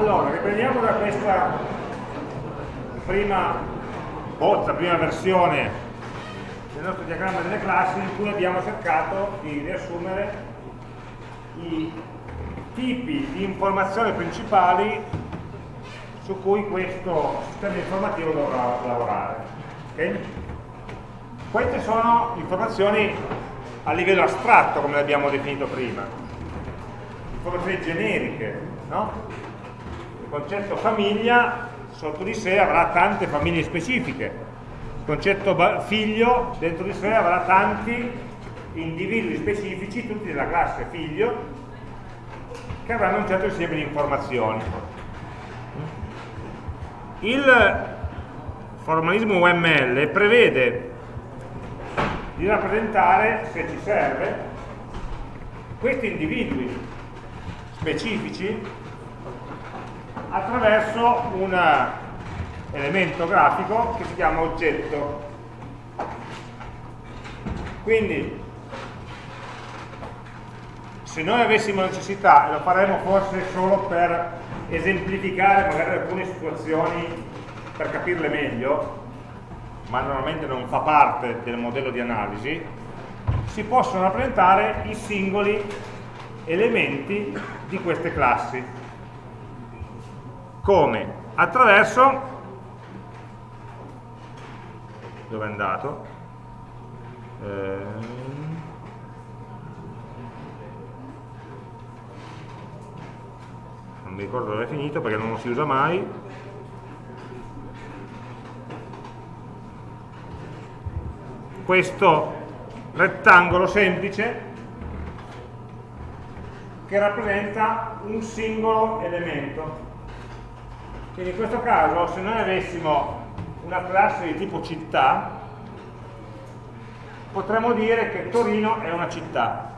Allora, riprendiamo da questa prima bozza, prima versione del nostro diagramma delle classi in cui abbiamo cercato di riassumere i tipi di informazioni principali su cui questo sistema informativo dovrà lavorare. Okay? Queste sono informazioni a livello astratto, come l'abbiamo definito prima, informazioni generiche, no? Concetto famiglia sotto di sé avrà tante famiglie specifiche, il concetto figlio dentro di sé avrà tanti individui specifici, tutti della classe figlio, che avranno un certo insieme di informazioni. Il formalismo UML prevede di rappresentare, se ci serve, questi individui specifici attraverso un elemento grafico che si chiama oggetto. Quindi, se noi avessimo necessità, e lo faremo forse solo per esemplificare magari alcune situazioni per capirle meglio, ma normalmente non fa parte del modello di analisi, si possono rappresentare i singoli elementi di queste classi. Come? Attraverso dove è andato? Eh, non mi ricordo dove è finito perché non lo si usa mai questo rettangolo semplice che rappresenta un singolo elemento quindi in questo caso se noi avessimo una classe di tipo città potremmo dire che Torino è una città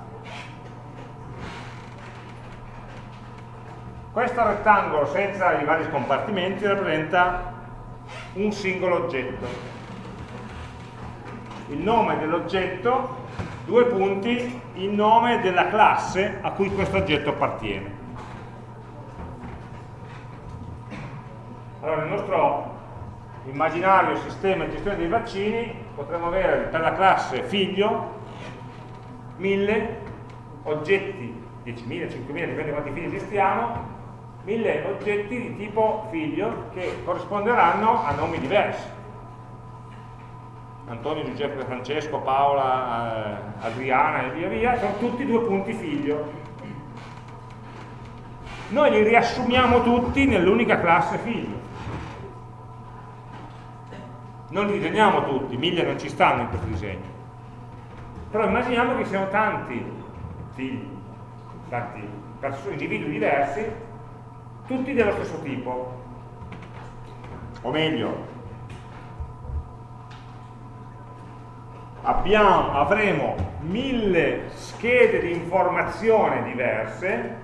Questo rettangolo senza i vari scompartimenti rappresenta un singolo oggetto. Il nome dell'oggetto, due punti, il nome della classe a cui questo oggetto appartiene. Allora, nel nostro immaginario sistema di gestione dei vaccini potremmo avere per la classe figlio 1000 oggetti, 10.000, 5.000, dipende quanti figli gestiamo, mille oggetti di tipo figlio che corrisponderanno a nomi diversi. Antonio, Giuseppe, Francesco, Paola, eh, Adriana e via via, sono tutti due punti figlio. Noi li riassumiamo tutti nell'unica classe figlio. Non li disegniamo tutti, mille non ci stanno in questo disegno. Però immaginiamo che siano tanti figli, tanti individui diversi tutti dello stesso tipo o meglio abbiamo, avremo mille schede di informazione diverse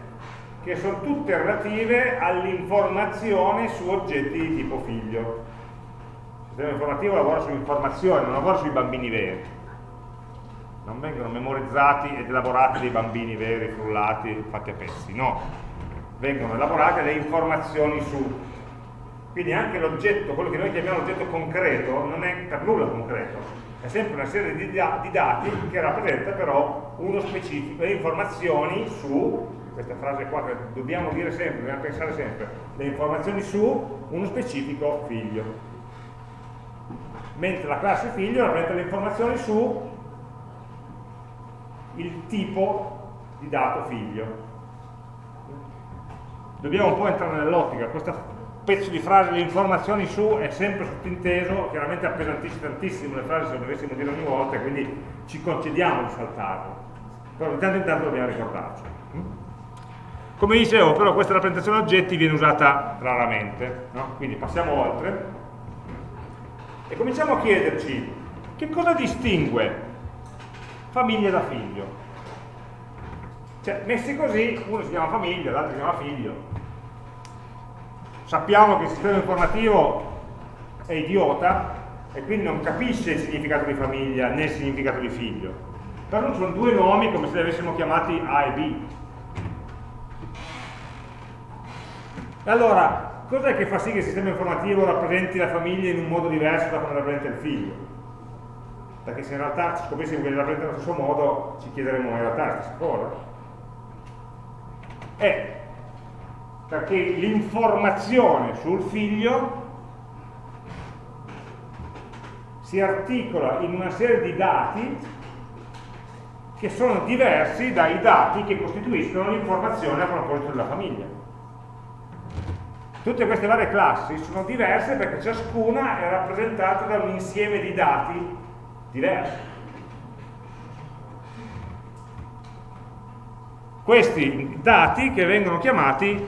che sono tutte relative all'informazione su oggetti di tipo figlio sistema informativo lavora sull'informazione non lavora sui bambini veri non vengono memorizzati ed elaborati dei bambini veri, frullati, fatti a pezzi, no vengono elaborate le informazioni su. Quindi anche l'oggetto, quello che noi chiamiamo l'oggetto concreto, non è per nulla concreto, è sempre una serie di, di dati che rappresenta però uno specifico, le informazioni su, questa frase qua che dobbiamo dire sempre, dobbiamo pensare sempre, le informazioni su uno specifico figlio. Mentre la classe figlio rappresenta le informazioni su il tipo di dato figlio dobbiamo un po' entrare nell'ottica, questo pezzo di frase, le informazioni su è sempre sottinteso, chiaramente appesantisce tantissimo le frasi se dovessimo dire ogni volta, quindi ci concediamo di saltarlo, però di tanto in tanto dobbiamo ricordarci. Come dicevo, però questa rappresentazione oggetti viene usata raramente, no? quindi passiamo oltre e cominciamo a chiederci che cosa distingue famiglia da figlio. Cioè, messi così, uno si chiama famiglia, l'altro si chiama figlio. Sappiamo che il sistema informativo è idiota e quindi non capisce il significato di famiglia né il significato di figlio. Però sono due nomi come se li avessimo chiamati A e B. Allora, cos'è che fa sì che il sistema informativo rappresenti la famiglia in un modo diverso da come rappresenta il figlio? Perché se in realtà scoprissimo che li rappresenta nello stesso modo, ci chiederemo in realtà la stessa cosa. È perché l'informazione sul figlio si articola in una serie di dati che sono diversi dai dati che costituiscono l'informazione a proposito della famiglia. Tutte queste varie classi sono diverse perché ciascuna è rappresentata da un insieme di dati diversi. Questi dati che vengono chiamati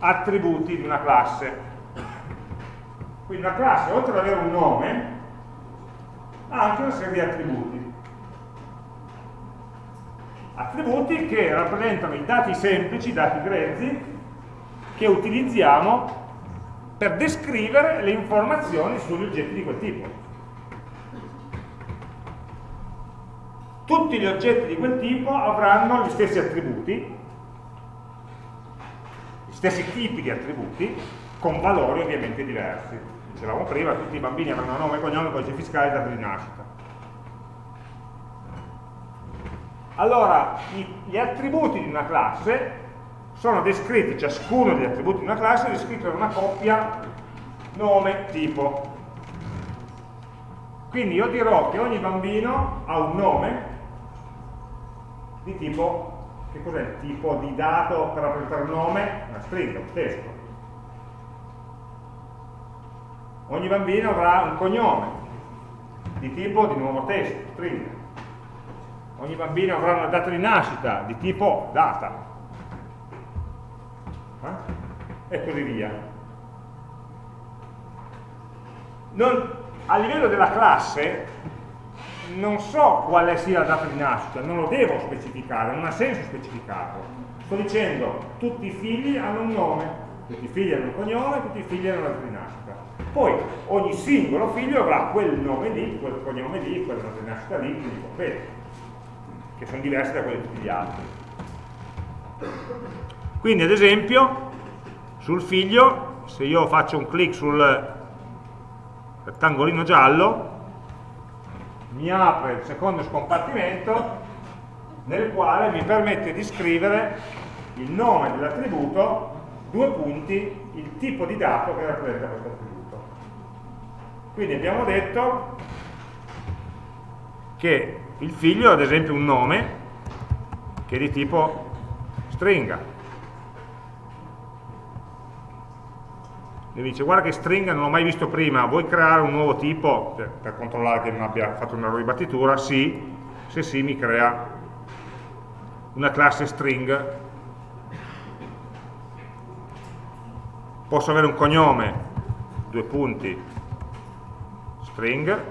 attributi di una classe. Quindi una classe, oltre ad avere un nome, ha anche una serie di attributi. Attributi che rappresentano i dati semplici, i dati grezzi, che utilizziamo per descrivere le informazioni sugli oggetti di quel tipo. Tutti gli oggetti di quel tipo avranno gli stessi attributi, gli stessi tipi di attributi, con valori ovviamente diversi dicevamo prima, tutti i bambini avranno nome, cognome, codice fiscale e data di nascita. Allora, gli attributi di una classe sono descritti, ciascuno degli attributi di una classe è descritto da una coppia nome, tipo. Quindi io dirò che ogni bambino ha un nome di tipo, che cos'è il tipo di dato per rappresentare un nome? Una stringa, un testo ogni bambino avrà un cognome di tipo di nuovo testo, stringa. Ogni bambino avrà una data di nascita di tipo data. Eh? E così via. Non, a livello della classe non so quale sia la data di nascita, non lo devo specificare, non ha senso specificarlo. Sto dicendo tutti i figli hanno un nome, tutti i figli hanno un cognome, tutti i figli hanno una data di nascita. Poi ogni singolo figlio avrà quel nome lì, quel cognome lì, quella data di nascita lì, quindi completi, che sono diversi da quelli di tutti gli altri. Quindi ad esempio, sul figlio, se io faccio un clic sul rettangolino giallo, mi apre il secondo scompartimento nel quale mi permette di scrivere il nome dell'attributo, due punti, il tipo di dato che rappresenta questo attributo. Quindi abbiamo detto che il figlio ha ad esempio un nome che è di tipo stringa. Mi dice guarda che stringa non l'ho mai visto prima, vuoi creare un nuovo tipo per, per controllare che non abbia fatto un errore di battitura? Sì, se sì mi crea una classe string. Posso avere un cognome, due punti, string, a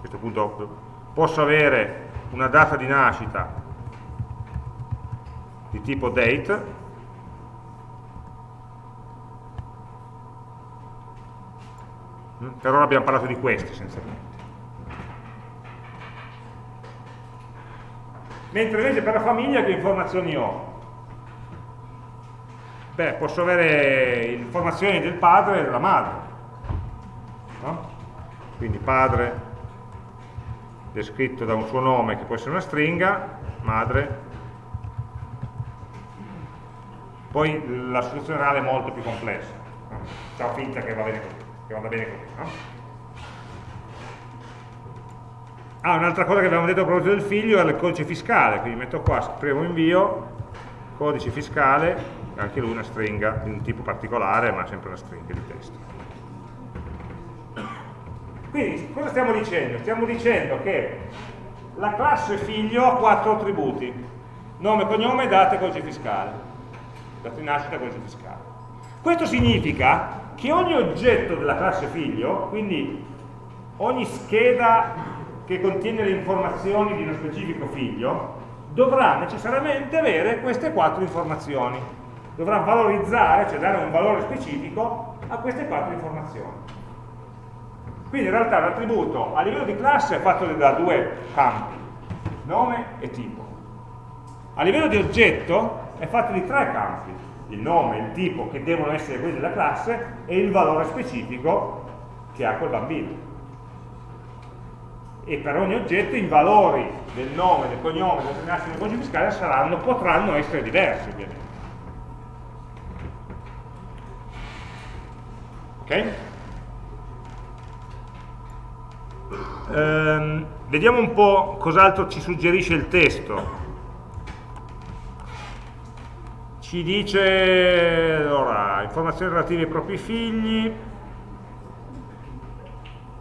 questo punto posso avere una data di nascita di tipo date, per ora abbiamo parlato di questi essenzialmente. Mentre invece per la famiglia che informazioni ho? Beh, posso avere informazioni del padre e della madre, no? quindi padre descritto da un suo nome che può essere una stringa, madre, poi la soluzione reale è molto più complessa, facciamo finta che, va bene così, che vada bene così. No? Ah, un'altra cosa che abbiamo detto a proposito del figlio è il codice fiscale, quindi metto qua, scrivo invio, codice fiscale, anche lui una stringa di un tipo particolare, ma sempre una stringa di testo. Quindi cosa stiamo dicendo? Stiamo dicendo che la classe figlio ha quattro attributi, nome, cognome, data e codice fiscale. Data di nascita e codice fiscale. Questo significa che ogni oggetto della classe figlio, quindi ogni scheda che contiene le informazioni di uno specifico figlio, dovrà necessariamente avere queste quattro informazioni. Dovrà valorizzare, cioè dare un valore specifico a queste quattro informazioni. Quindi in realtà l'attributo a livello di classe è fatto da due campi, nome e tipo. A livello di oggetto è fatto di tre campi, il nome, il tipo che devono essere quelli della classe e il valore specifico che ha quel bambino. E per ogni oggetto i valori del nome, del cognome, del nascita del codice fiscale saranno, potranno essere diversi ovviamente. Ok? Ehm, vediamo un po' cos'altro ci suggerisce il testo. Ci dice, allora, informazioni relative ai propri figli,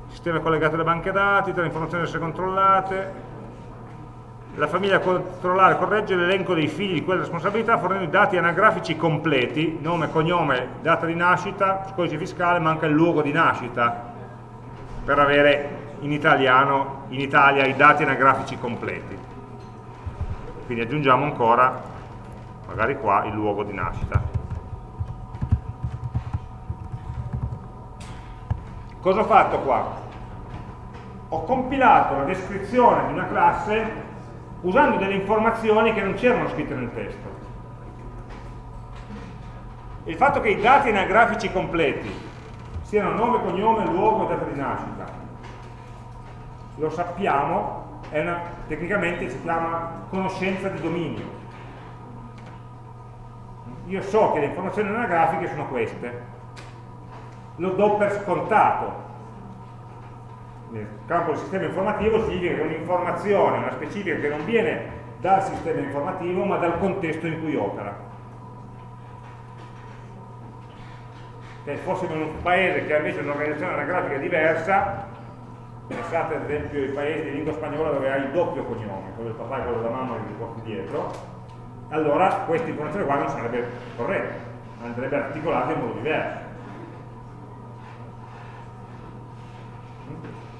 sistema collegato alle banche dati, tra le informazioni da essere controllate, la famiglia controllare corregge l'elenco dei figli di quelle responsabilità fornendo i dati anagrafici completi, nome, cognome, data di nascita, codice fiscale, manca il luogo di nascita per avere in italiano, in Italia, i dati anagrafici completi. Quindi aggiungiamo ancora, magari qua, il luogo di nascita. Cosa ho fatto qua? Ho compilato la descrizione di una classe usando delle informazioni che non c'erano scritte nel testo. Il fatto che i dati anagrafici completi siano nome, cognome, luogo e data di nascita, lo sappiamo, una, tecnicamente si chiama conoscenza di dominio. Io so che le informazioni anagrafiche sono queste, lo do per scontato, nel campo del sistema informativo significa che un'informazione, una specifica che non viene dal sistema informativo ma dal contesto in cui opera. Se fossimo in un paese che ha invece un'organizzazione anagrafica diversa, pensate ad esempio ai paesi di lingua spagnola dove hai il doppio cognome, quello del papà e quello della mamma che li porti dietro, allora questa informazione qua non sarebbe corretta, andrebbe articolata in modo diverso.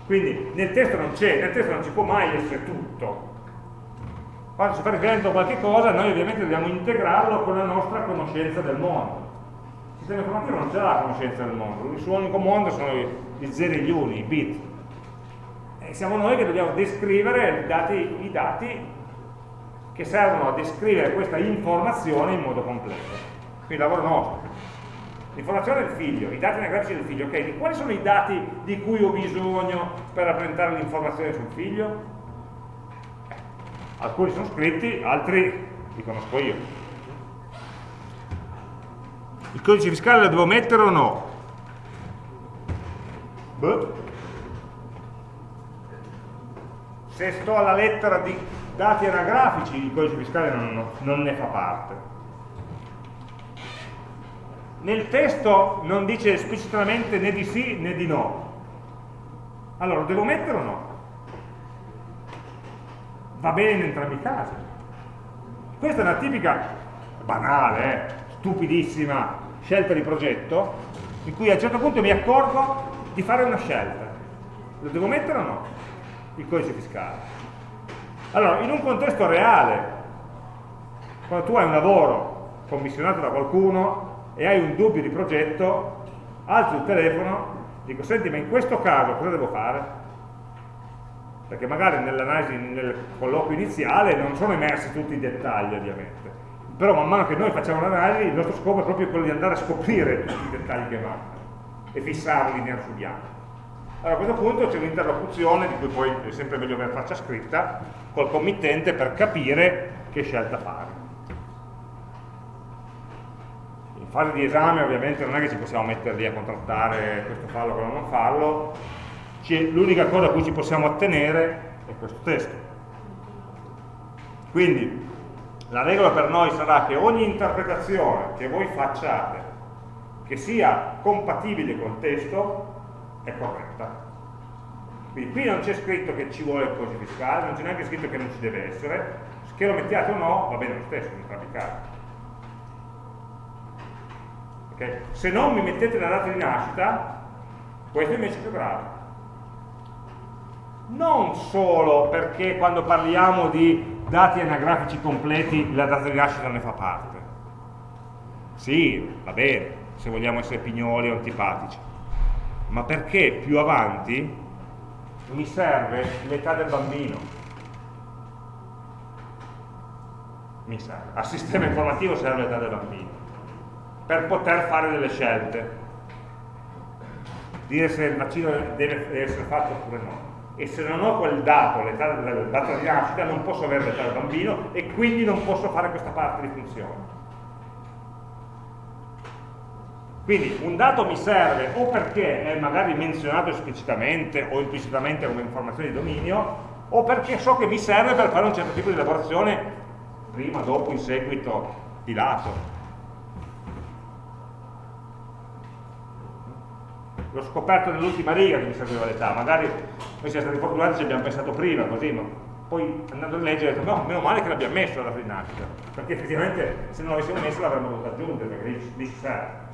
Quindi nel testo non c'è, nel testo non ci può mai essere tutto. Quando si fa riferimento a qualche cosa, noi ovviamente dobbiamo integrarlo con la nostra conoscenza del mondo. Il sistema informativo non c'è la conoscenza del mondo, il suo unico mondo sono i zeri e gli uni, i bit. E siamo noi che dobbiamo descrivere dati, i dati che servono a descrivere questa informazione in modo completo. Quindi lavoro nostro. L'informazione del figlio, i dati anagrafici del figlio, ok, quali sono i dati di cui ho bisogno per rappresentare l'informazione sul figlio? Alcuni sono scritti, altri li conosco io. Il codice fiscale lo devo mettere o no? Beh. Se sto alla lettera di dati anagrafici, il codice fiscale non, non ne fa parte nel testo non dice esplicitamente né di sì né di no. Allora, lo devo mettere o no? Va bene in entrambi i casi. Questa è una tipica, banale, eh, stupidissima scelta di progetto, in cui a un certo punto mi accorgo di fare una scelta. Lo devo mettere o no? Il codice fiscale. Allora, in un contesto reale, quando tu hai un lavoro commissionato da qualcuno e hai un dubbio di progetto, alzo il telefono, dico, senti, ma in questo caso cosa devo fare? Perché magari nell'analisi, nel colloquio iniziale non sono emersi tutti i dettagli ovviamente, però man mano che noi facciamo l'analisi il nostro scopo è proprio quello di andare a scoprire tutti i dettagli che mancano e fissarli nero su bianco. Allora a questo punto c'è un'interlocuzione, di cui poi è sempre meglio avere faccia scritta, col committente per capire che scelta fare in fase di esame ovviamente non è che ci possiamo mettere lì a contrattare questo fallo, quello non farlo, l'unica cosa a cui ci possiamo attenere è questo testo. Quindi la regola per noi sarà che ogni interpretazione che voi facciate che sia compatibile col testo è corretta. Quindi qui non c'è scritto che ci vuole il codice fiscale, non c'è neanche scritto che non ci deve essere, che lo mettiate o no va bene lo stesso in entrambi i casi. Okay? Se non mi mettete la data di nascita, questo invece è più grave. Non solo perché quando parliamo di dati anagrafici completi la data di nascita ne fa parte. Sì, va bene, se vogliamo essere pignoli o antipatici. Ma perché più avanti mi serve l'età del bambino. Mi serve. Al sistema informativo serve l'età del bambino per poter fare delle scelte dire se il vaccino deve essere fatto oppure no e se non ho quel dato, l'età data di nascita, non posso avere l'età del bambino e quindi non posso fare questa parte di funzione. Quindi un dato mi serve o perché è magari menzionato esplicitamente o implicitamente come informazione di dominio, o perché so che mi serve per fare un certo tipo di elaborazione prima, dopo, in seguito, di lato. l'ho scoperto nell'ultima riga che mi serviva l'età, magari noi siamo stati fortunati ci abbiamo pensato prima, così, ma poi andando a leggere ho detto no, meno male che l'abbiamo messo la rinascita, perché effettivamente se non l'avessimo messo l'avremmo dovuto aggiungere, perché lì ci serve.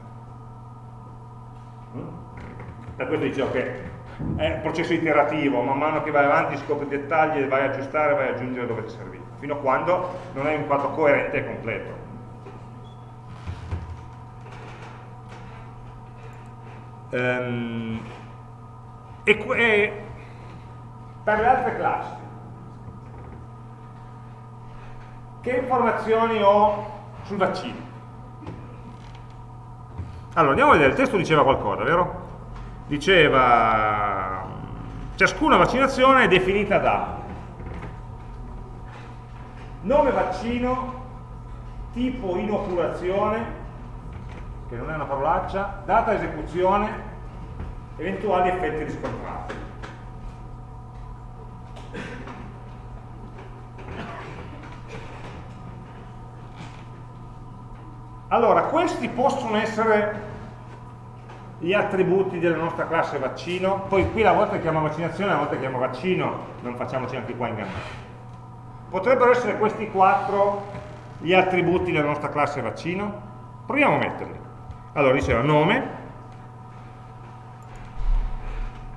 Per questo dicevo che è un processo iterativo, man mano che vai avanti scopri dettagli vai a aggiustare, vai a aggiungere dove ti serviva, fino a quando non hai un quadro coerente e completo. Um, e, e per le altre classi che informazioni ho sul vaccino? Allora, andiamo a vedere, il testo diceva qualcosa, vero? Diceva, ciascuna vaccinazione è definita da nome vaccino, tipo inoculazione, che non è una parolaccia, data esecuzione, eventuali effetti riscontrati. Allora, questi possono essere gli attributi della nostra classe vaccino, poi qui la volta chiama vaccinazione, la volta chiama vaccino, non facciamoci anche qua ingannare. Potrebbero essere questi quattro gli attributi della nostra classe vaccino? Proviamo a metterli. Allora, diceva nome,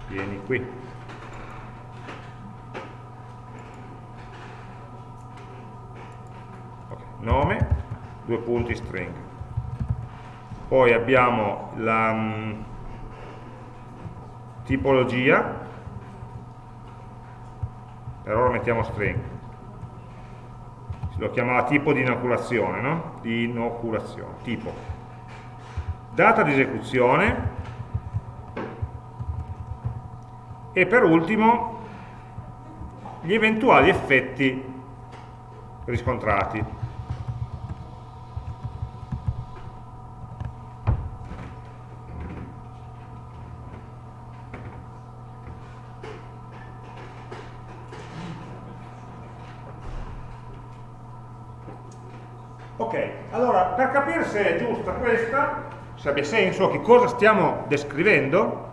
vieni qui, nome, due punti string, poi abbiamo la um, tipologia, per ora mettiamo string, lo chiamava tipo di inoculazione, no? Di inoculazione, tipo data di esecuzione e per ultimo gli eventuali effetti riscontrati. Ok, allora per capire se è giusta questa se abbia senso, che cosa stiamo descrivendo,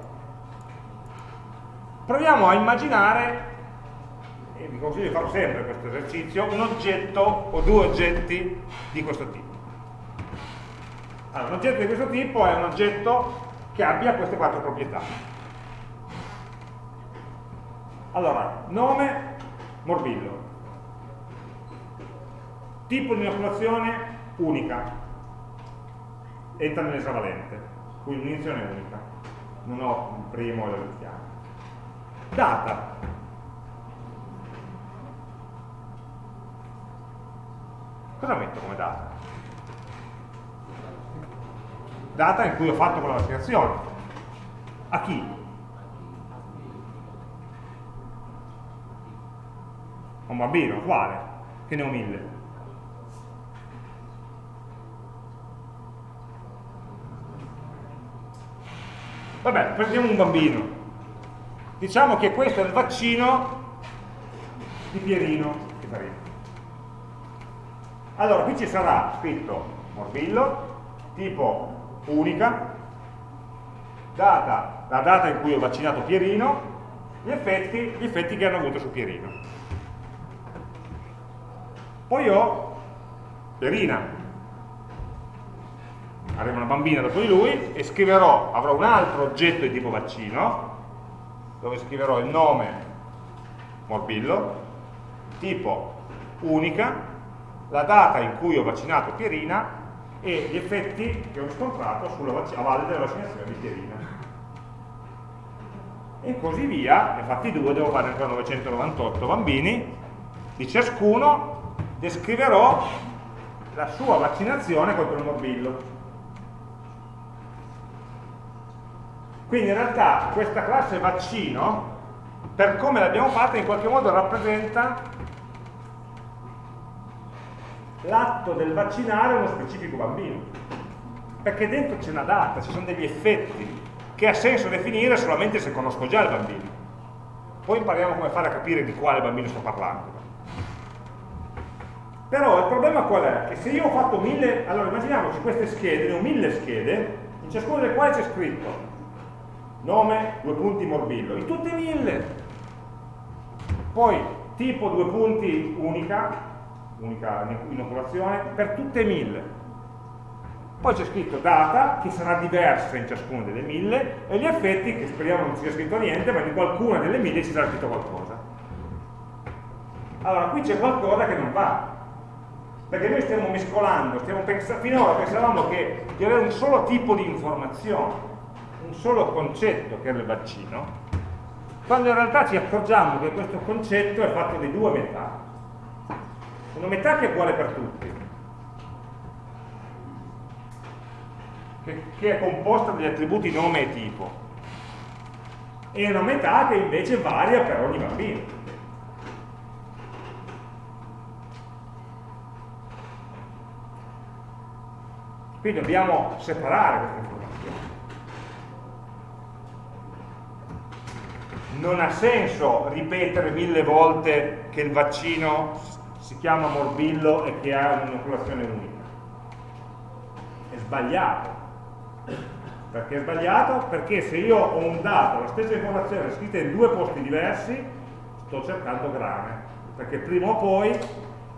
proviamo a immaginare, e vi consiglio di farlo sempre questo esercizio, un oggetto o due oggetti di questo tipo. Allora, un oggetto di questo tipo è un oggetto che abbia queste quattro proprietà. Allora, nome, morbillo. Tipo di inoculazione, unica entra nell'esavalente, quindi un'iniezione unica, non ho il primo e l'ultimo. Data. Cosa metto come data? Data in cui ho fatto quella vaccinazione. A chi? A un bambino, quale? Che ne ho mille. Vabbè, prendiamo un bambino. Diciamo che questo è il vaccino di Pierino. Allora, qui ci sarà scritto morbillo, tipo unica, data, la data in cui ho vaccinato Pierino, gli effetti, gli effetti che hanno avuto su Pierino. Poi ho Pierina, avremo una bambina dopo di lui e scriverò, avrò un altro oggetto di tipo vaccino dove scriverò il nome morbillo, tipo unica, la data in cui ho vaccinato Pierina e gli effetti che ho riscontrato a valle della vaccinazione di Pierina. E così via, ne fatti due, devo fare ancora 998 bambini, di ciascuno descriverò la sua vaccinazione contro il morbillo Quindi in realtà questa classe vaccino, per come l'abbiamo fatta, in qualche modo rappresenta l'atto del vaccinare uno specifico bambino. Perché dentro c'è una data, ci sono degli effetti che ha senso definire solamente se conosco già il bambino. Poi impariamo come fare a capire di quale bambino sto parlando. Però il problema qual è? Che se io ho fatto mille, allora immaginiamoci queste schede, ne ho mille schede, in ciascuna delle quali c'è scritto nome, due punti, morbillo, in tutte mille. Poi tipo, due punti, unica, unica inoculazione, per tutte mille. Poi c'è scritto data, che sarà diversa in ciascuna delle mille, e gli effetti, che speriamo non sia scritto niente, ma in qualcuna delle mille ci sarà scritto qualcosa. Allora, qui c'è qualcosa che non va, perché noi stiamo mescolando, stiamo finora pensavamo che di avere un solo tipo di informazione, solo concetto che era il vaccino, quando in realtà ci accorgiamo che questo concetto è fatto di due metà. Una metà che è uguale per tutti, che, che è composta dagli attributi nome e tipo, e una metà che invece varia per ogni bambino. Quindi dobbiamo separare queste informazioni. Non ha senso ripetere mille volte che il vaccino si chiama morbillo e che ha un'inoculazione unica. È sbagliato. Perché è sbagliato? Perché se io ho un dato, la stessa informazione scritta in due posti diversi, sto cercando grane. Perché prima o poi,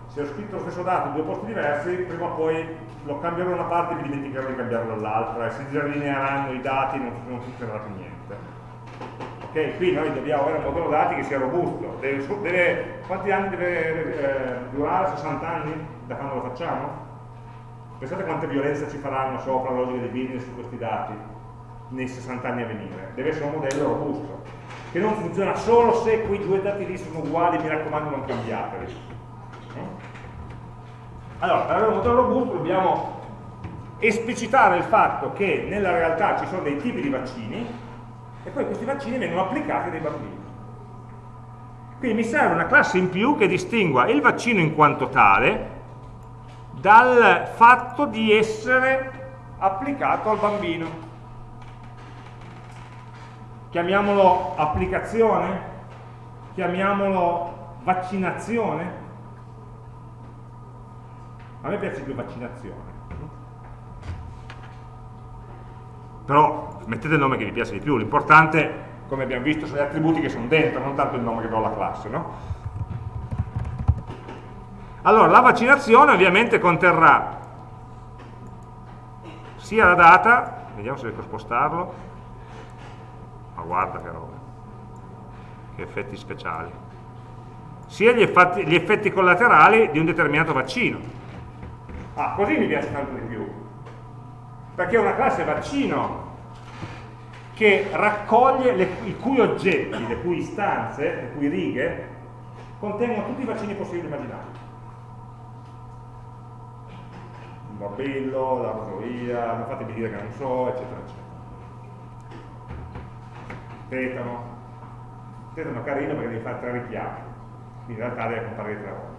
se ho scritto lo stesso dato in due posti diversi, prima o poi lo cambierò da una parte e mi dimenticherò di cambiarlo dall'altra e si disalineeranno i dati e non, non funzionerà più niente. Ok, qui noi dobbiamo avere un modello dati che sia robusto. Deve, deve, quanti anni deve eh, durare? 60 anni da quando lo facciamo? Pensate quante violenza ci faranno sopra la logica di business su questi dati nei 60 anni a venire. Deve essere un modello robusto, che non funziona solo se quei due dati lì sono uguali, mi raccomando non cambiateli. Allora, per avere un modello robusto dobbiamo esplicitare il fatto che nella realtà ci sono dei tipi di vaccini e poi questi vaccini vengono applicati dai bambini. Quindi mi serve una classe in più che distingua il vaccino in quanto tale dal fatto di essere applicato al bambino. Chiamiamolo applicazione? Chiamiamolo vaccinazione? A me piace più vaccinazione. Però mettete il nome che vi piace di più, l'importante, come abbiamo visto, sono gli attributi che sono dentro, non tanto il nome che do alla classe, no? Allora, la vaccinazione ovviamente conterrà sia la data, vediamo se riesco a spostarlo, ma guarda che roba, che effetti speciali, sia gli effetti, gli effetti collaterali di un determinato vaccino. Ah, così mi piace tanto di più. Perché una classe vaccino che raccoglie le, i cui oggetti, le cui istanze, le cui righe, contengono tutti i vaccini possibili immaginabili. Il morbillo, la rosolia, non fatemi dire che non so, eccetera, eccetera. Tetano. Tetano carino perché devi fare tre richiami, in realtà deve comparire tre volte.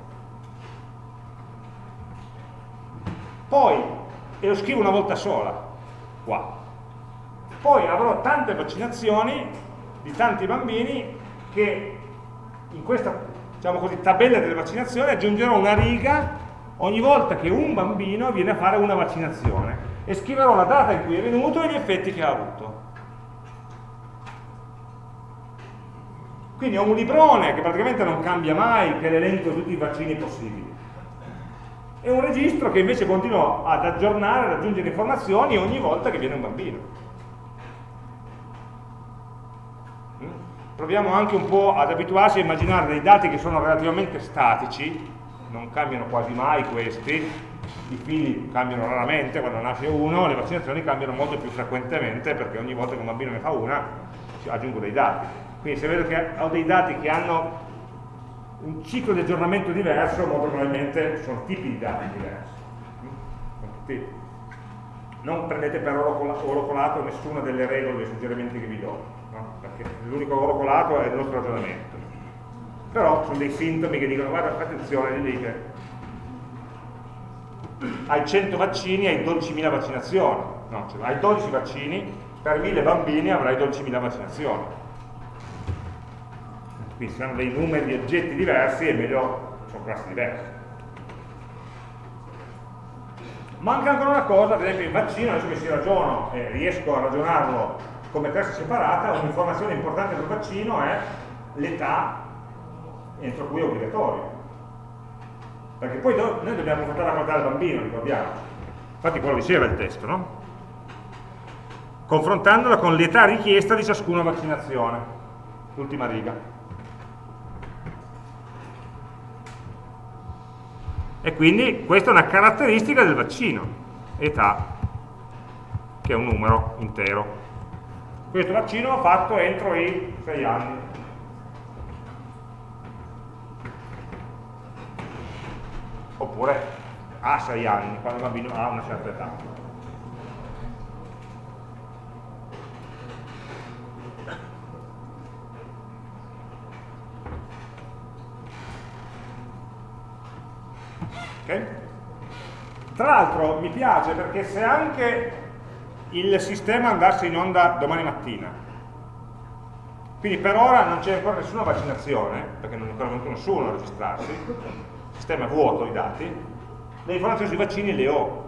poi, e lo scrivo una volta sola, qua, poi avrò tante vaccinazioni di tanti bambini che in questa diciamo così, tabella delle vaccinazioni aggiungerò una riga ogni volta che un bambino viene a fare una vaccinazione e scriverò la data in cui è venuto e gli effetti che ha avuto. Quindi ho un librone che praticamente non cambia mai, che è l'elenco di tutti i vaccini possibili è un registro che invece continua ad aggiornare, ad aggiungere informazioni ogni volta che viene un bambino. Proviamo anche un po' ad abituarci a immaginare dei dati che sono relativamente statici, non cambiano quasi mai questi, i figli cambiano raramente quando nasce uno, le vaccinazioni cambiano molto più frequentemente perché ogni volta che un bambino ne fa una aggiungo dei dati. Quindi se vedo che ho dei dati che hanno un ciclo di aggiornamento diverso, molto probabilmente sono tipi di dati diversi. non prendete per oro colato nessuna delle regole, dei suggerimenti che vi do? Perché l'unico oro colato è il nostro ragionamento. Però sono dei sintomi che dicono, guarda, attenzione, lì che hai 100 vaccini, hai 12.000 vaccinazioni, no, cioè, hai 12 vaccini, per 1000 bambini avrai 12.000 vaccinazioni. Quindi se hanno dei numeri di oggetti diversi è meglio, sono classi diverse. Manca ancora una cosa, ad esempio in vaccino, adesso che si ragiono e riesco a ragionarlo come classe separata, un'informazione importante del vaccino è l'età entro cui è obbligatorio. Perché poi noi dobbiamo portare a guardare il bambino, ricordiamo. Infatti quello diceva il testo, no? Confrontandola con l'età richiesta di ciascuna vaccinazione. L'ultima riga. E quindi questa è una caratteristica del vaccino, età, che è un numero intero. Questo vaccino va fatto entro i 6 anni. Oppure a 6 anni, quando il bambino ha una certa età. Okay? Tra l'altro mi piace perché se anche il sistema andasse in onda domani mattina, quindi per ora non c'è ancora nessuna vaccinazione, perché non è ancora venuto nessuno a registrarsi, il sistema è vuoto i dati, le informazioni sui vaccini le ho.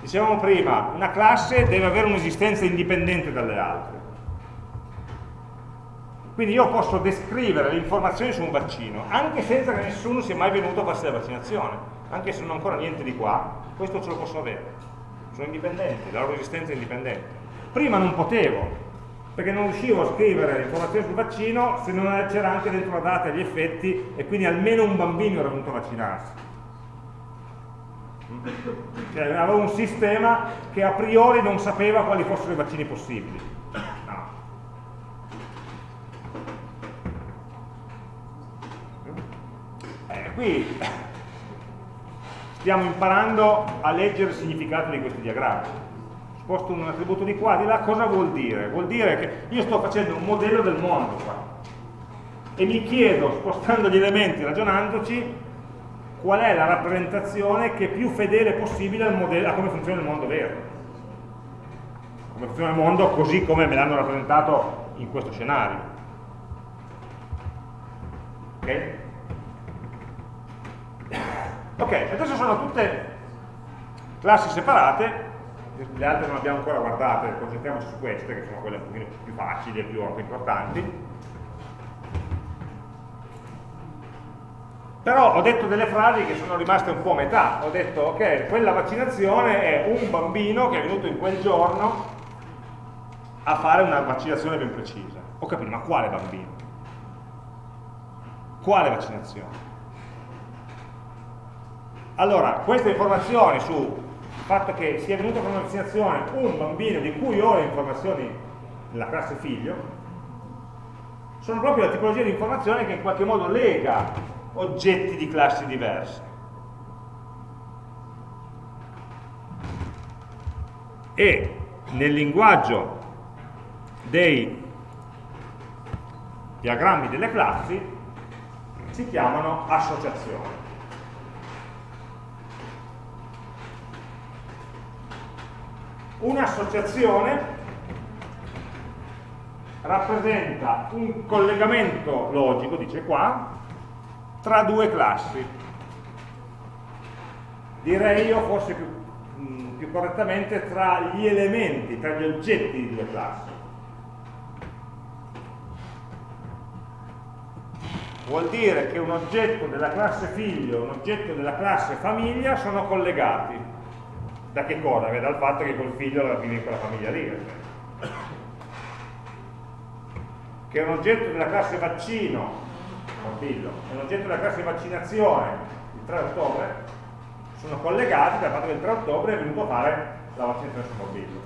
Dicevamo prima, una classe deve avere un'esistenza indipendente dalle altre. Quindi io posso descrivere le informazioni su un vaccino, anche senza che nessuno sia mai venuto a farsi la vaccinazione, anche se non ho ancora niente di qua, questo ce lo posso avere. Sono indipendenti, la loro esistenza è indipendente. Prima non potevo, perché non riuscivo a scrivere informazioni sul vaccino se non c'era anche dentro la data e gli effetti e quindi almeno un bambino era venuto a vaccinarsi. Cioè, avevo un sistema che a priori non sapeva quali fossero i vaccini possibili qui stiamo imparando a leggere il significato di questi diagrammi. Sposto un attributo di qua, di là, cosa vuol dire? Vuol dire che io sto facendo un modello del mondo qua e mi chiedo, spostando gli elementi, ragionandoci, qual è la rappresentazione che è più fedele possibile modello, a come funziona il mondo vero. Come funziona il mondo così come me l'hanno rappresentato in questo scenario. Ok? Ok, adesso sono tutte classi separate, le altre non abbiamo ancora guardate, concentriamoci su queste, che sono quelle un pochino più facili e più importanti. Però ho detto delle frasi che sono rimaste un po' a metà. Ho detto, ok, quella vaccinazione è un bambino che è venuto in quel giorno a fare una vaccinazione ben precisa. Ho capito, ma quale bambino? Quale vaccinazione? Allora, queste informazioni sul fatto che sia venuto con vaccinazione un bambino di cui ho le informazioni nella classe figlio, sono proprio la tipologia di informazione che in qualche modo lega oggetti di classi diverse. E nel linguaggio dei diagrammi delle classi si chiamano associazioni. Un'associazione rappresenta un collegamento logico, dice qua, tra due classi. Direi io forse più, mh, più correttamente tra gli elementi, tra gli oggetti di due classi. Vuol dire che un oggetto della classe figlio e un oggetto della classe famiglia sono collegati da che cosa? Beh, dal fatto che col figlio vive in quella famiglia lì. Che è un oggetto della classe vaccino, figlio, è un oggetto della classe vaccinazione, il 3 ottobre, sono collegati dal fatto che il 3 ottobre è venuto a fare la vaccinazione sul bambino.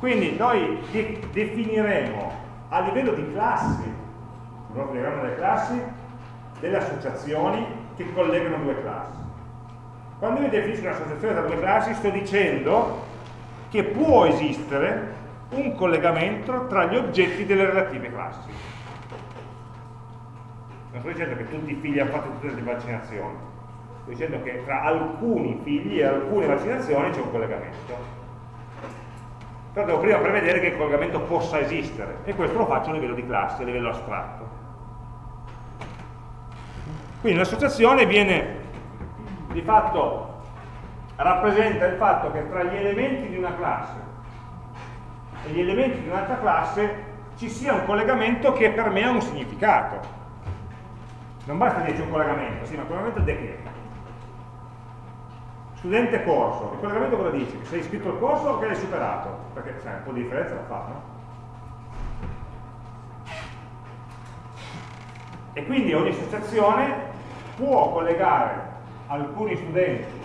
Quindi noi de definiremo a livello di classi, il nostro diagramma delle classi, delle associazioni che collegano due classi. Quando io definisco un'associazione tra due classi sto dicendo che può esistere un collegamento tra gli oggetti delle relative classi. Non sto dicendo che tutti i figli hanno fatto tutte le vaccinazioni, sto dicendo che tra alcuni figli e alcune vaccinazioni c'è un collegamento. Però devo prima prevedere che il collegamento possa esistere e questo lo faccio a livello di classe, a livello astratto. Quindi l'associazione viene di fatto rappresenta il fatto che tra gli elementi di una classe e gli elementi di un'altra classe ci sia un collegamento che per me ha un significato. Non basta dirci un collegamento, sì, ma un collegamento di che? Studente corso, il collegamento cosa dice? Che sei iscritto al corso o che l'hai superato? Perché sai, un po' di differenza la fa, no? E quindi ogni associazione può collegare alcuni studenti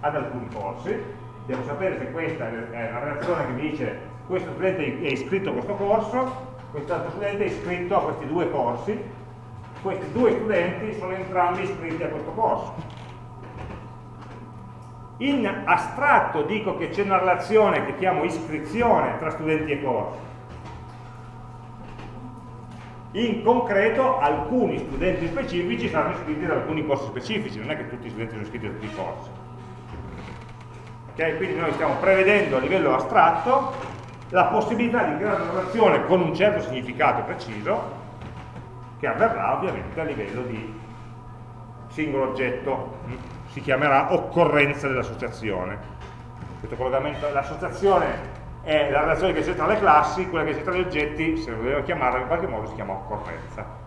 ad alcuni corsi, devo sapere se questa è una relazione che mi dice questo studente è iscritto a questo corso, quest'altro studente è iscritto a questi due corsi, questi due studenti sono entrambi iscritti a questo corso. In astratto dico che c'è una relazione che chiamo iscrizione tra studenti e corsi. In concreto alcuni studenti specifici saranno iscritti ad alcuni corsi specifici, non è che tutti gli studenti sono iscritti a tutti i corsi. Okay? Quindi noi stiamo prevedendo a livello astratto la possibilità di creare una relazione con un certo significato preciso che avverrà ovviamente a livello di singolo oggetto si chiamerà occorrenza dell'associazione l'associazione è la relazione che c'è tra le classi quella che c'è tra gli oggetti, se lo vogliamo chiamarla in qualche modo si chiama occorrenza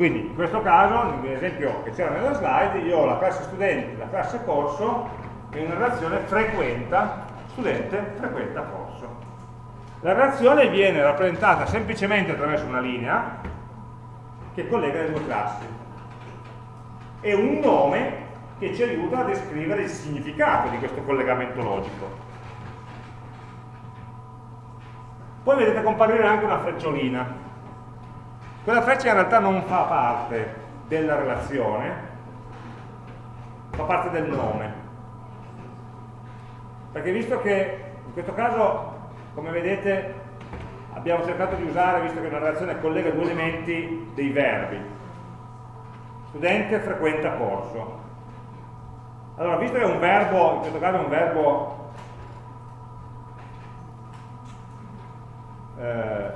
quindi in questo caso, nell'esempio che c'era nella slide, io ho la classe studenti, la classe corso è una relazione frequenta, studente frequenta corso. La relazione viene rappresentata semplicemente attraverso una linea che collega le due classi e un nome che ci aiuta a descrivere il significato di questo collegamento logico. Poi vedete comparire anche una frecciolina. Quella freccia in realtà non fa parte della relazione, fa parte del nome perché visto che in questo caso come vedete abbiamo cercato di usare, visto che una relazione collega due elementi, dei verbi studente frequenta corso allora visto che è un verbo, in questo caso è un verbo eh,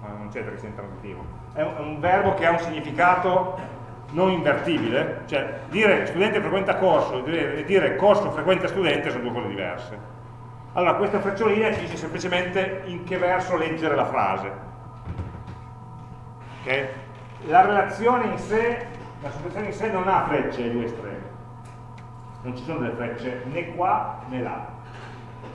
non c'entra che sia intransivo è un, è un verbo che ha un significato non invertibile, cioè dire studente frequenta corso e dire corso frequenta studente sono due cose diverse. Allora questa frecciolina ci dice semplicemente in che verso leggere la frase. Okay? La relazione in sé, la sospensione in sé non ha frecce ai due estremi, non ci sono delle frecce né qua né là.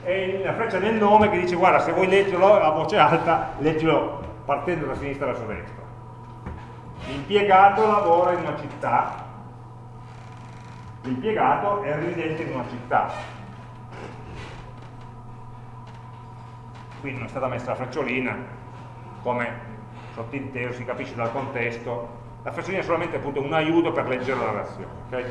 È la freccia del nome che dice guarda se vuoi leggerlo a voce alta, leggilo partendo da sinistra verso destra L'impiegato lavora in una città, l'impiegato è residente in una città. Qui non è stata messa la frecciolina, come sottinteso si capisce dal contesto. La frecciolina è solamente appunto un aiuto per leggere la relazione. Okay?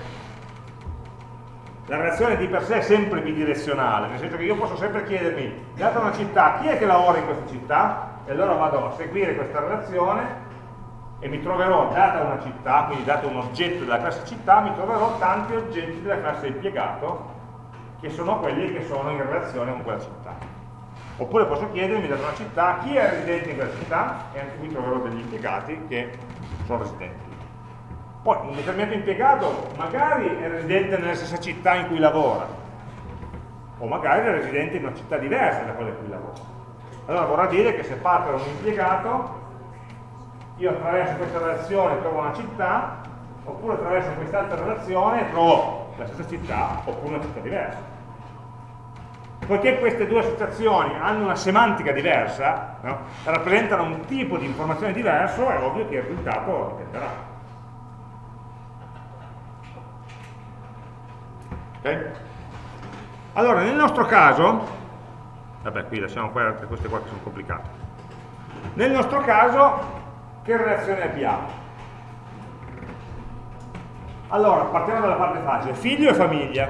La relazione di per sé è sempre bidirezionale, nel senso che io posso sempre chiedermi, data una città, chi è che lavora in questa città? E allora vado a seguire questa relazione e mi troverò, data una città, quindi dato un oggetto della classe città, mi troverò tanti oggetti della classe impiegato che sono quelli che sono in relazione con quella città. Oppure posso chiedermi data una città chi è residente in quella città e anche qui troverò degli impiegati che sono residenti. Poi un determinato impiegato magari è residente nella stessa città in cui lavora, o magari è residente in una città diversa da quella in cui lavora. Allora vorrà dire che se parto da un impiegato io attraverso questa relazione trovo una città, oppure attraverso quest'altra relazione trovo la stessa città, oppure una città diversa. Poiché queste due associazioni hanno una semantica diversa, no? rappresentano un tipo di informazione diverso, è ovvio che il risultato dipenderà. Okay? Allora, nel nostro caso, vabbè qui lasciamo queste qua che sono complicate, nel nostro caso che relazione abbiamo? Allora, partiamo dalla parte facile, figlio e famiglia.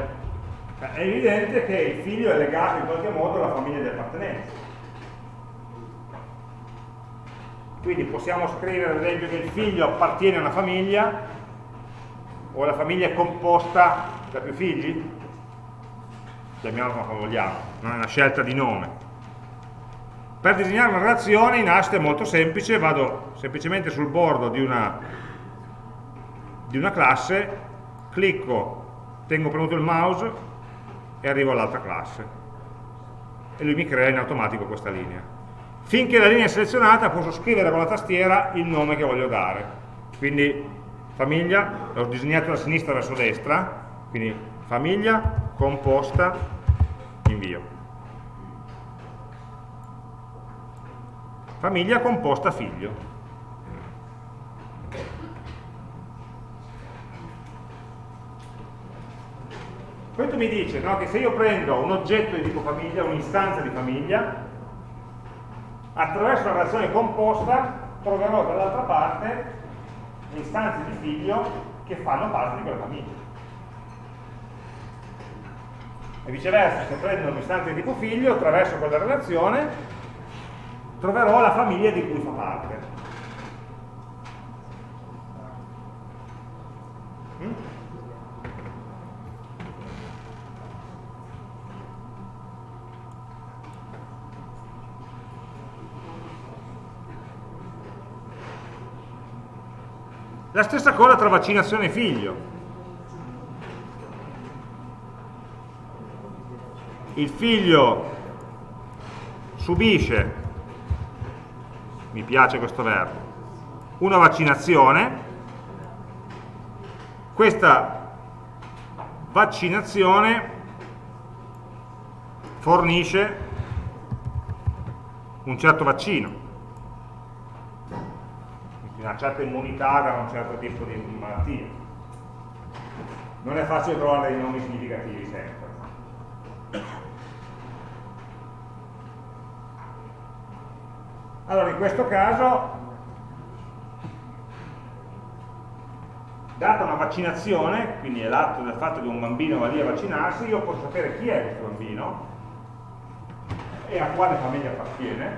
È evidente che il figlio è legato in qualche modo alla famiglia di appartenenza. Quindi possiamo scrivere ad esempio che il figlio appartiene a una famiglia o la famiglia è composta da più figli? Chiamiamola come vogliamo, non è una scelta di nome. Per disegnare una relazione in Ast è molto semplice, vado semplicemente sul bordo di una, di una classe, clicco, tengo premuto il mouse e arrivo all'altra classe. E lui mi crea in automatico questa linea. Finché la linea è selezionata posso scrivere con la tastiera il nome che voglio dare. Quindi famiglia, l'ho disegnato da sinistra verso destra, quindi famiglia, composta, invio. Famiglia composta figlio. Questo mi dice no, che se io prendo un oggetto di tipo famiglia, un'istanza di famiglia, attraverso la relazione composta troverò dall'altra parte le istanze di figlio che fanno parte di quella famiglia. E viceversa, se prendo un'istanza di tipo figlio, attraverso quella relazione troverò la famiglia di cui fa parte. Mm? La stessa cosa tra vaccinazione e figlio. Il figlio subisce, mi piace questo verbo, una vaccinazione, questa vaccinazione fornisce un certo vaccino una certa immunità da un certo tipo di malattia. Non è facile trovare dei nomi significativi sempre. Allora, in questo caso, data una vaccinazione, quindi è l'atto del fatto che un bambino va lì a vaccinarsi, io posso sapere chi è questo bambino e a quale famiglia appartiene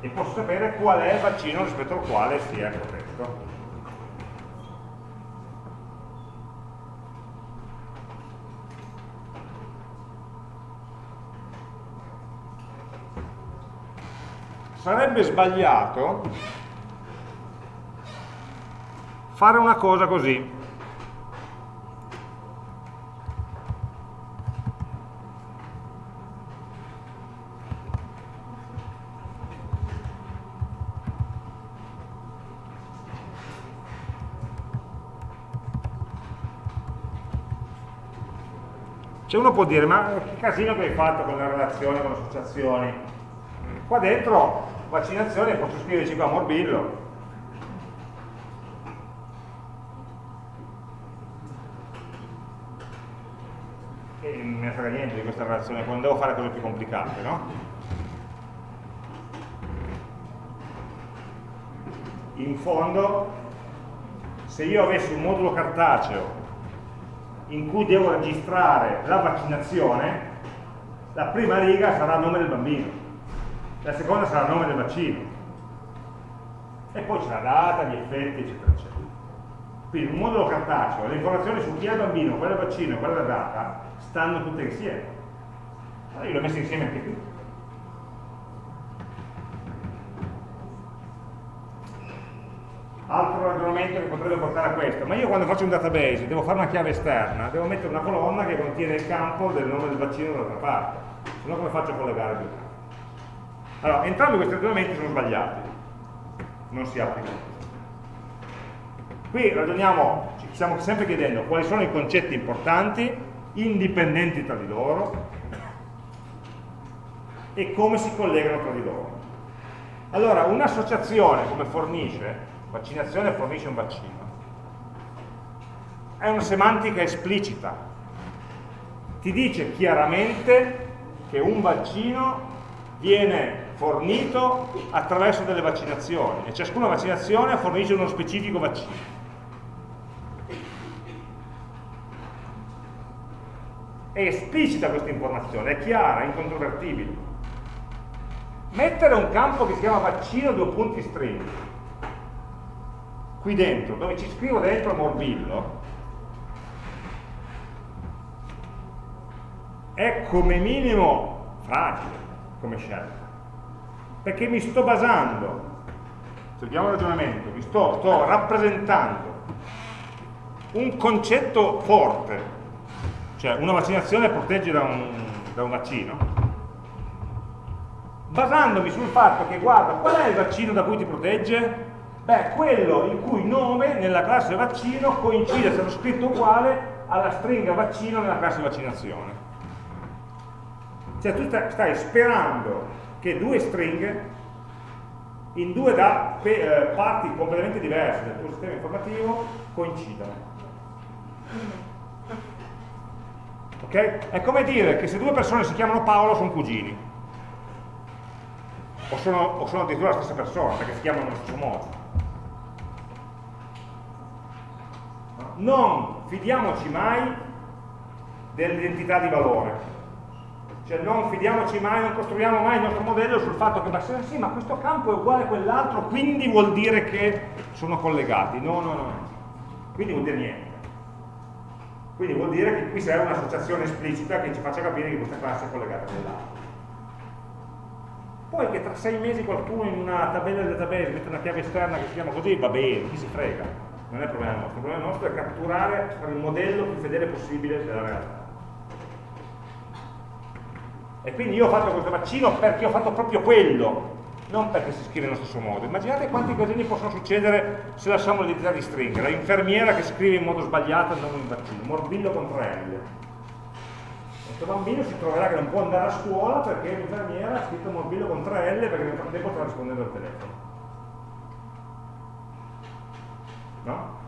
e posso sapere qual è il vaccino rispetto al quale si è protetto. Sarebbe sbagliato fare una cosa così. Cioè uno può dire, ma che casino che hai fatto con le relazioni, con le associazioni? Qua dentro, vaccinazione, posso scriverci qua morbillo. E non me ne frega niente di questa relazione, quando devo fare cose più complicate, no? In fondo, se io avessi un modulo cartaceo in cui devo registrare la vaccinazione, la prima riga sarà il nome del bambino, la seconda sarà il nome del vaccino, e poi c'è la data, gli effetti, eccetera, eccetera. Quindi un modulo cartaceo, le informazioni su chi è il bambino, qual è il vaccino e qual è la data, stanno tutte insieme. Allora io le ho messe insieme anche qui. altro ragionamento che potrebbe portare a questo, ma io quando faccio un database devo fare una chiave esterna, devo mettere una colonna che contiene il campo del nome del vaccino dall'altra parte, se no come faccio a collegare due? Allora, entrambi questi ragionamenti sono sbagliati, non si applicano. Qui ragioniamo, ci stiamo sempre chiedendo quali sono i concetti importanti, indipendenti tra di loro, e come si collegano tra di loro. Allora, un'associazione come fornisce vaccinazione fornisce un vaccino. È una semantica esplicita, ti dice chiaramente che un vaccino viene fornito attraverso delle vaccinazioni e ciascuna vaccinazione fornisce uno specifico vaccino. È esplicita questa informazione, è chiara, è incontrovertibile. Mettere un campo che si chiama vaccino due punti string qui dentro, dove ci scrivo dentro morbillo, è come minimo fragile come scelta perché mi sto basando, seguiamo il ragionamento, mi sto, sto rappresentando un concetto forte, cioè una vaccinazione protegge da un, da un vaccino, basandomi sul fatto che guarda qual è il vaccino da cui ti protegge? Beh, quello il cui nome nella classe vaccino coincide, è stato scritto uguale alla stringa vaccino nella classe vaccinazione. Cioè tu stai sperando che due stringhe in due da, eh, parti completamente diverse del tuo sistema informativo coincidano. Ok? È come dire che se due persone si chiamano Paolo sono cugini. O sono, o sono addirittura la stessa persona, perché si chiamano allo stesso modo. Non fidiamoci mai dell'identità di valore. Cioè non fidiamoci mai, non costruiamo mai il nostro modello sul fatto che ma, sì, ma questo campo è uguale a quell'altro, quindi vuol dire che sono collegati. No, no, no. Quindi vuol dire niente. Quindi vuol dire che qui serve un'associazione esplicita che ci faccia capire che questa classe è collegata a quell'altra. Poi che tra sei mesi qualcuno in una tabella del database mette una chiave esterna che si chiama così, va bene, chi si frega. Non è il problema nostro, il problema nostro è catturare il modello più fedele possibile della realtà. E quindi io ho fatto questo vaccino perché ho fatto proprio quello, non perché si scrive nello stesso modo. Immaginate quanti casini possono succedere se lasciamo l'identità di stringa, la infermiera che scrive in modo sbagliato il nome del vaccino, morbillo con 3 L. Questo bambino si troverà che non può andare a scuola perché l'infermiera ha scritto morbillo con 3 L perché nel frattempo sta rispondendo al telefono. No?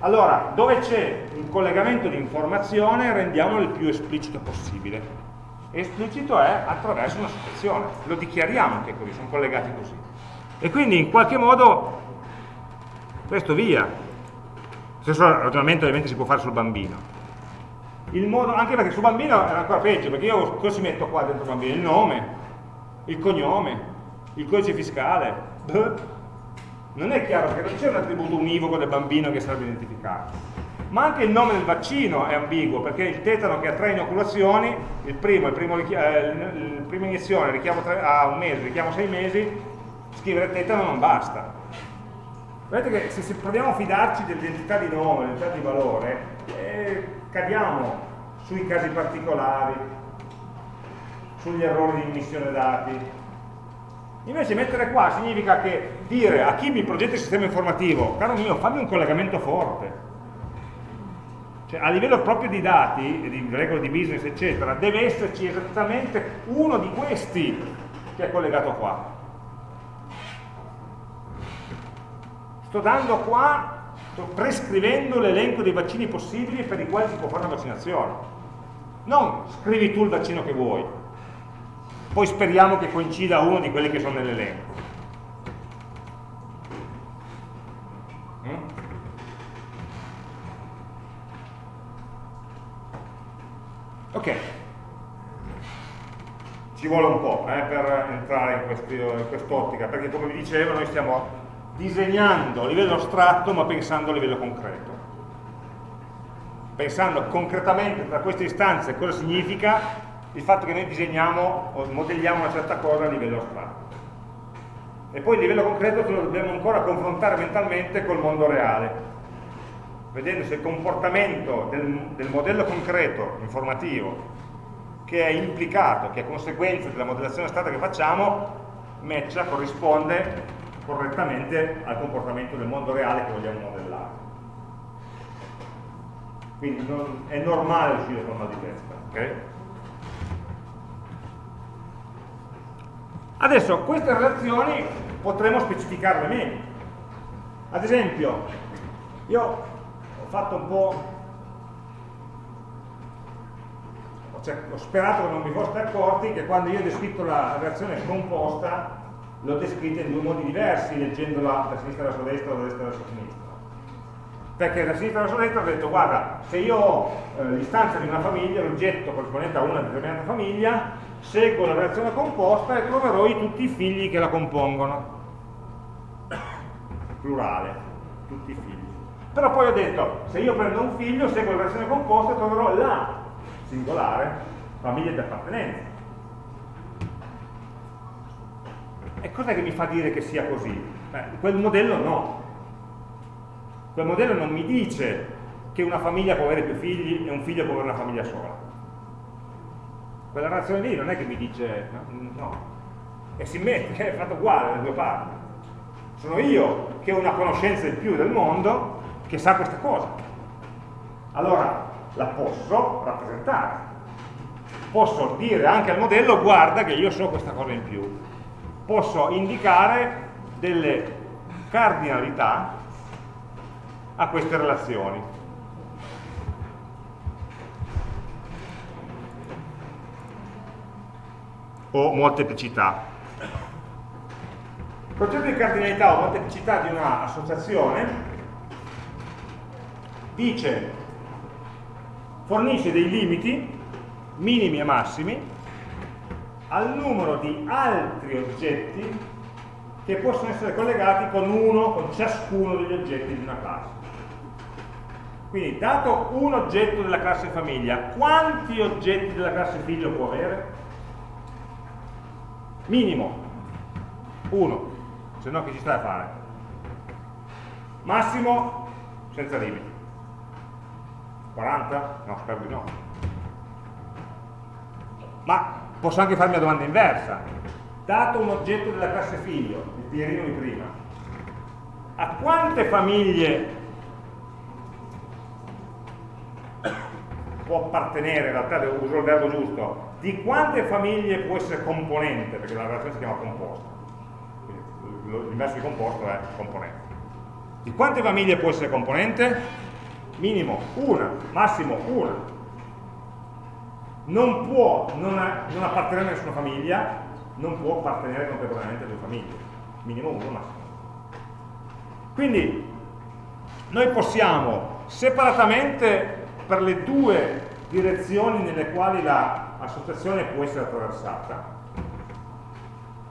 Allora, dove c'è un collegamento di informazione rendiamolo il più esplicito possibile esplicito è attraverso una sospensione, lo dichiariamo che così, sono collegati così. E quindi in qualche modo questo via. Stesso ragionamento ovviamente si può fare sul bambino. Modo, anche perché sul bambino è ancora peggio, perché io cosa ci metto qua dentro il bambino? Il nome, il cognome, il codice fiscale. Non è chiaro che non c'è un attributo univoco del bambino che sarebbe identificato ma anche il nome del vaccino è ambiguo perché il tetano che ha tre inoculazioni, il primo, il primo, eh, il prima iniezione a un mese, richiamo sei mesi, scrivere tetano non basta. Vedete che se, se proviamo a fidarci dell'identità di nome, dell'identità di valore, eh, cadiamo sui casi particolari, sugli errori di immissione dati. Invece mettere qua significa che dire a chi mi progetta il sistema informativo, caro mio, fammi un collegamento forte, cioè, a livello proprio di dati, di regole di business, eccetera, deve esserci esattamente uno di questi che è collegato qua. Sto dando qua, sto prescrivendo l'elenco dei vaccini possibili per i quali si può fare una vaccinazione. Non scrivi tu il vaccino che vuoi, poi speriamo che coincida uno di quelli che sono nell'elenco. Ok, ci vuole un po' eh, per entrare in, quest'ottica, perché come vi dicevo noi stiamo disegnando a livello astratto ma pensando a livello concreto. Pensando concretamente tra queste istanze cosa significa il fatto che noi disegniamo o modelliamo una certa cosa a livello astratto. E poi a livello concreto lo dobbiamo ancora confrontare mentalmente col mondo reale, vedendo se il comportamento del, del modello concreto informativo che è implicato, che è conseguenza della modellazione stata che facciamo, matcha, corrisponde correttamente al comportamento del mondo reale che vogliamo modellare. Quindi non, è normale uscire con mal di testa. Okay? Adesso queste relazioni potremo specificarle meglio. Ad esempio, io fatto un po'... Cioè, ho sperato che non vi foste accorti che quando io ho descritto la reazione composta l'ho descritta in due modi diversi, leggendola da sinistra verso destra o da destra verso sinistra. perché da sinistra verso destra ho detto guarda, se io ho eh, l'istanza di una famiglia, l'oggetto corrispondente a una determinata famiglia, seguo la relazione composta e troverò tutti i figli che la compongono. Plurale, tutti i figli. Però poi ho detto, se io prendo un figlio, seguo la relazione composta e troverò la singolare famiglia di appartenenza. E cos'è che mi fa dire che sia così? Beh, quel modello no. Quel modello non mi dice che una famiglia può avere più figli e un figlio può avere una famiglia sola. Quella relazione lì non è che mi dice no, no. è simmetrica, è fatto uguale dalle due parti. Sono io che ho una conoscenza in più del mondo che sa questa cosa. Allora la posso rappresentare. Posso dire anche al modello guarda che io so questa cosa in più. Posso indicare delle cardinalità a queste relazioni. O molteplicità. Il concetto di cardinalità o molteplicità di un'associazione dice, fornisce dei limiti minimi e massimi al numero di altri oggetti che possono essere collegati con uno, con ciascuno degli oggetti di una classe. Quindi, dato un oggetto della classe famiglia, quanti oggetti della classe figlio può avere? Minimo, uno, se no che ci sta a fare? Massimo, senza limiti. 40? No, spero di no. Ma posso anche farmi la domanda inversa. Dato un oggetto della classe figlio, il pierino di prima, a quante famiglie può appartenere, in realtà uso il verbo giusto, di quante famiglie può essere componente, perché la relazione si chiama composto, l'inverso di composto è componente. Di quante famiglie può essere componente? Minimo una, massimo una. Non può non, non appartenere a nessuna famiglia, non può appartenere contemporaneamente a due famiglie, minimo uno, massimo. Quindi noi possiamo separatamente per le due direzioni nelle quali l'associazione può essere attraversata.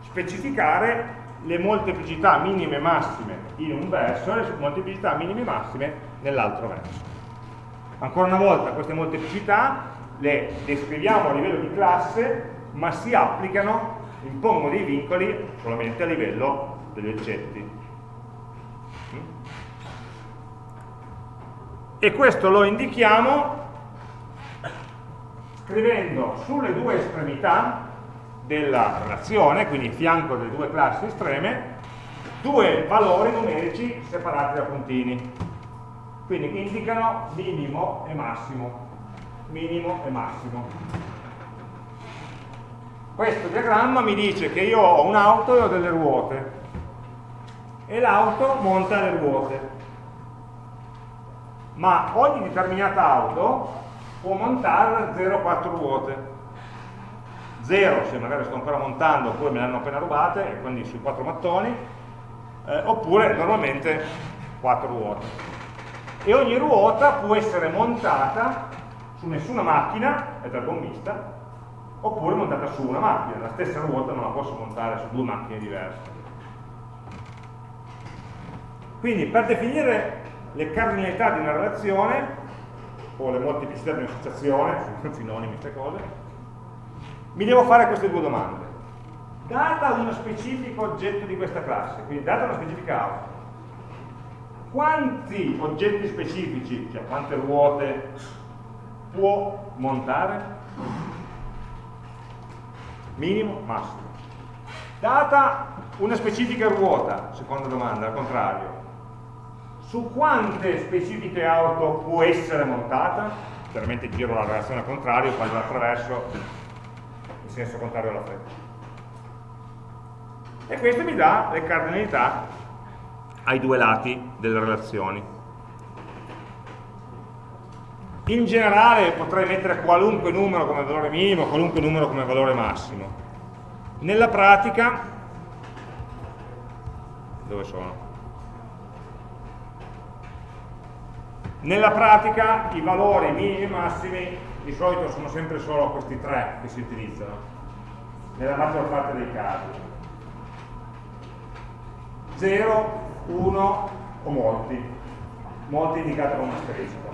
Specificare le molteplicità minime e massime in un verso e le molteplicità minime e massime nell'altro verso. Ancora una volta queste molteplicità le descriviamo a livello di classe, ma si applicano, impongono dei vincoli solamente a livello degli oggetti. e questo lo indichiamo scrivendo sulle due estremità della relazione, quindi fianco delle due classi estreme, due valori numerici separati da puntini. Quindi indicano minimo e massimo. Minimo e massimo. Questo diagramma mi dice che io ho un'auto e ho delle ruote e l'auto monta le ruote ma ogni determinata auto può montare 0,4 ruote 0 se magari sto ancora montando oppure me le hanno appena rubate e quindi sui 4 mattoni eh, oppure normalmente 4 ruote. E ogni ruota può essere montata su nessuna macchina è dal gommista oppure montata su una macchina la stessa ruota non la posso montare su due macchine diverse. Quindi per definire le cardinalità di una relazione o le molteplicità di un'associazione, sono sinonimi queste cose, mi devo fare queste due domande. Data uno specifico oggetto di questa classe, quindi data una specifica auto, quanti oggetti specifici, cioè quante ruote, può montare? Minimo, massimo. Data una specifica ruota, seconda domanda, al contrario, su quante specifiche auto può essere montata, chiaramente giro la relazione al contrario quando attraverso senso contrario alla freccia. E questo mi dà le cardinalità ai due lati delle relazioni. In generale potrei mettere qualunque numero come valore minimo, qualunque numero come valore massimo. Nella pratica, dove sono? Nella pratica i valori minimi e massimi di solito sono sempre solo questi tre che si utilizzano, nella maggior parte dei casi. 0, 1 o molti, molti indicati con un asterisco.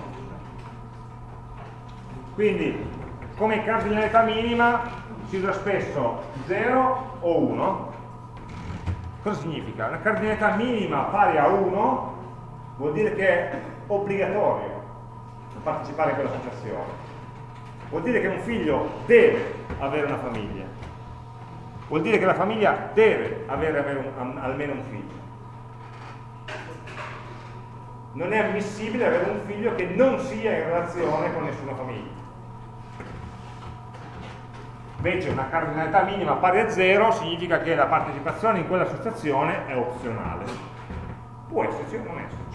Quindi, come cardinalità minima si usa spesso 0 o 1. Cosa significa? Una cardinalità minima pari a 1 vuol dire che è obbligatorio partecipare a quell'associazione. Vuol dire che un figlio deve avere una famiglia. Vuol dire che la famiglia deve avere almeno un figlio. Non è ammissibile avere un figlio che non sia in relazione con nessuna famiglia. Invece una cardinalità minima pari a 0 significa che la partecipazione in quell'associazione è opzionale. Può esserci o non esserci.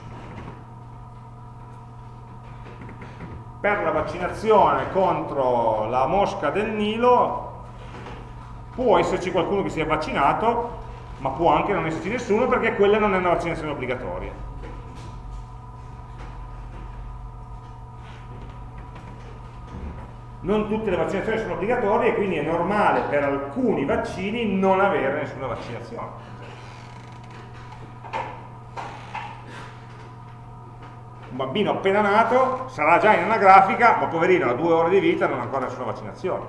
Per la vaccinazione contro la mosca del Nilo può esserci qualcuno che sia vaccinato, ma può anche non esserci nessuno perché quella non è una vaccinazione obbligatoria. Non tutte le vaccinazioni sono obbligatorie quindi è normale per alcuni vaccini non avere nessuna vaccinazione. Un bambino appena nato sarà già in anagrafica, ma poverino ha due ore di vita e non ha ancora nessuna vaccinazione.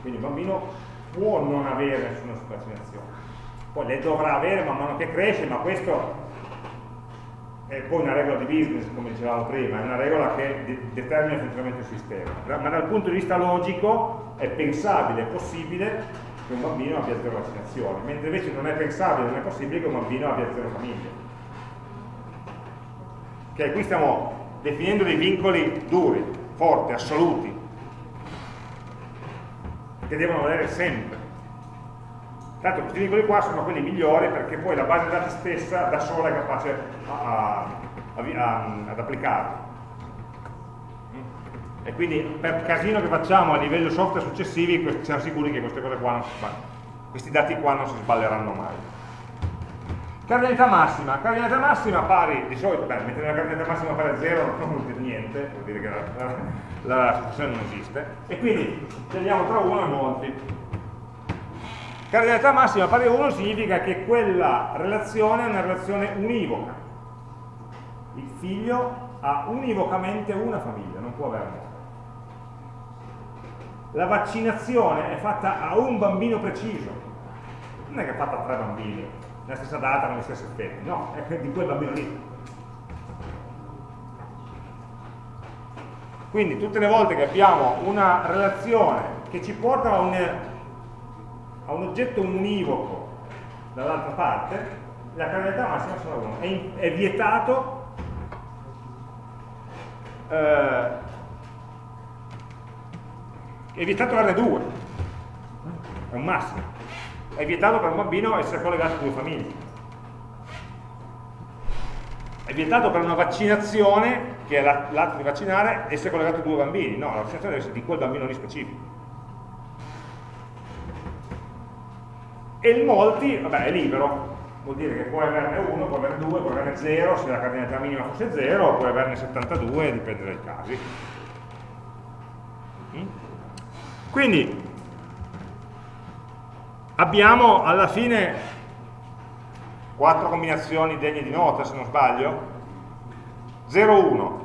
Quindi un bambino può non avere nessuna vaccinazione. Poi le dovrà avere man mano che cresce, ma questo è poi una regola di business, come dicevamo prima, è una regola che determina il funzionamento del sistema. Ma dal punto di vista logico è pensabile, è possibile che un bambino abbia zero vaccinazioni, mentre invece non è pensabile, non è possibile che un bambino abbia zero famiglia. Okay, qui stiamo definendo dei vincoli duri, forti, assoluti, che devono valere sempre. Tanto questi vincoli qua sono quelli migliori perché poi la base dati stessa da sola è capace a, a, a, ad applicarli. E quindi per casino che facciamo a livello software successivi siamo sicuri che queste cose qua non si, questi dati qua non si sballeranno mai. Cardinalità massima, cardinalità massima pari, di solito, beh, mettere la cardinalità massima pari a 0 non vuol dire niente, vuol dire che la, la, la situazione non esiste, e quindi scegliamo tra 1 e molti. Cardinalità massima pari a 1 significa che quella relazione è una relazione univoca. Il figlio ha univocamente una famiglia, non può averne. La vaccinazione è fatta a un bambino preciso, non è che è fatta a tre bambini, nella stessa data, con gli stessi effetti, no, è di quel bambino lì. Quindi tutte le volte che abbiamo una relazione che ci porta a un, a un oggetto univoco dall'altra parte, la cardinalità massima sarà 1. È, è, vietato eh, è vietato averne due, è un massimo è vietato per un bambino essere collegato a due famiglie. È vietato per una vaccinazione, che è l'atto di vaccinare, essere collegato a due bambini. No, la vaccinazione deve essere di quel bambino lì specifico. E il molti, vabbè, è libero, vuol dire che puoi averne uno, puoi averne due, puoi averne zero, se la cardinalità minima fosse zero, puoi averne 72, dipende dai casi. Mm? Quindi, abbiamo alla fine quattro combinazioni degne di nota se non sbaglio. 0, 1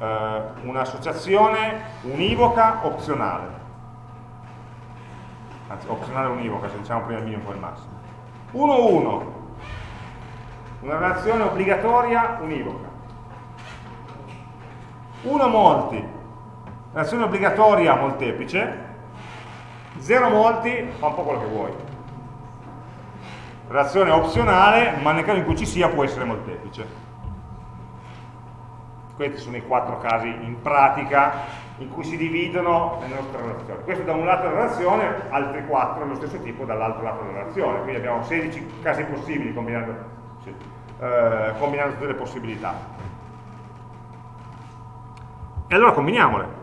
eh, un'associazione univoca opzionale. Anzi opzionale univoca se diciamo prima il minimo poi il massimo. 1, 1 una relazione obbligatoria univoca. 1 molti. Relazione obbligatoria molteplice 0 molti fa un po' quello che vuoi. Relazione opzionale, ma nel caso in cui ci sia può essere molteplice. Questi sono i quattro casi in pratica in cui si dividono le nostre relazioni. Questo da un lato della relazione, altri quattro dello stesso tipo dall'altro lato della relazione. Quindi abbiamo 16 casi possibili combinando, sì, eh, combinando tutte le possibilità. E allora combiniamole.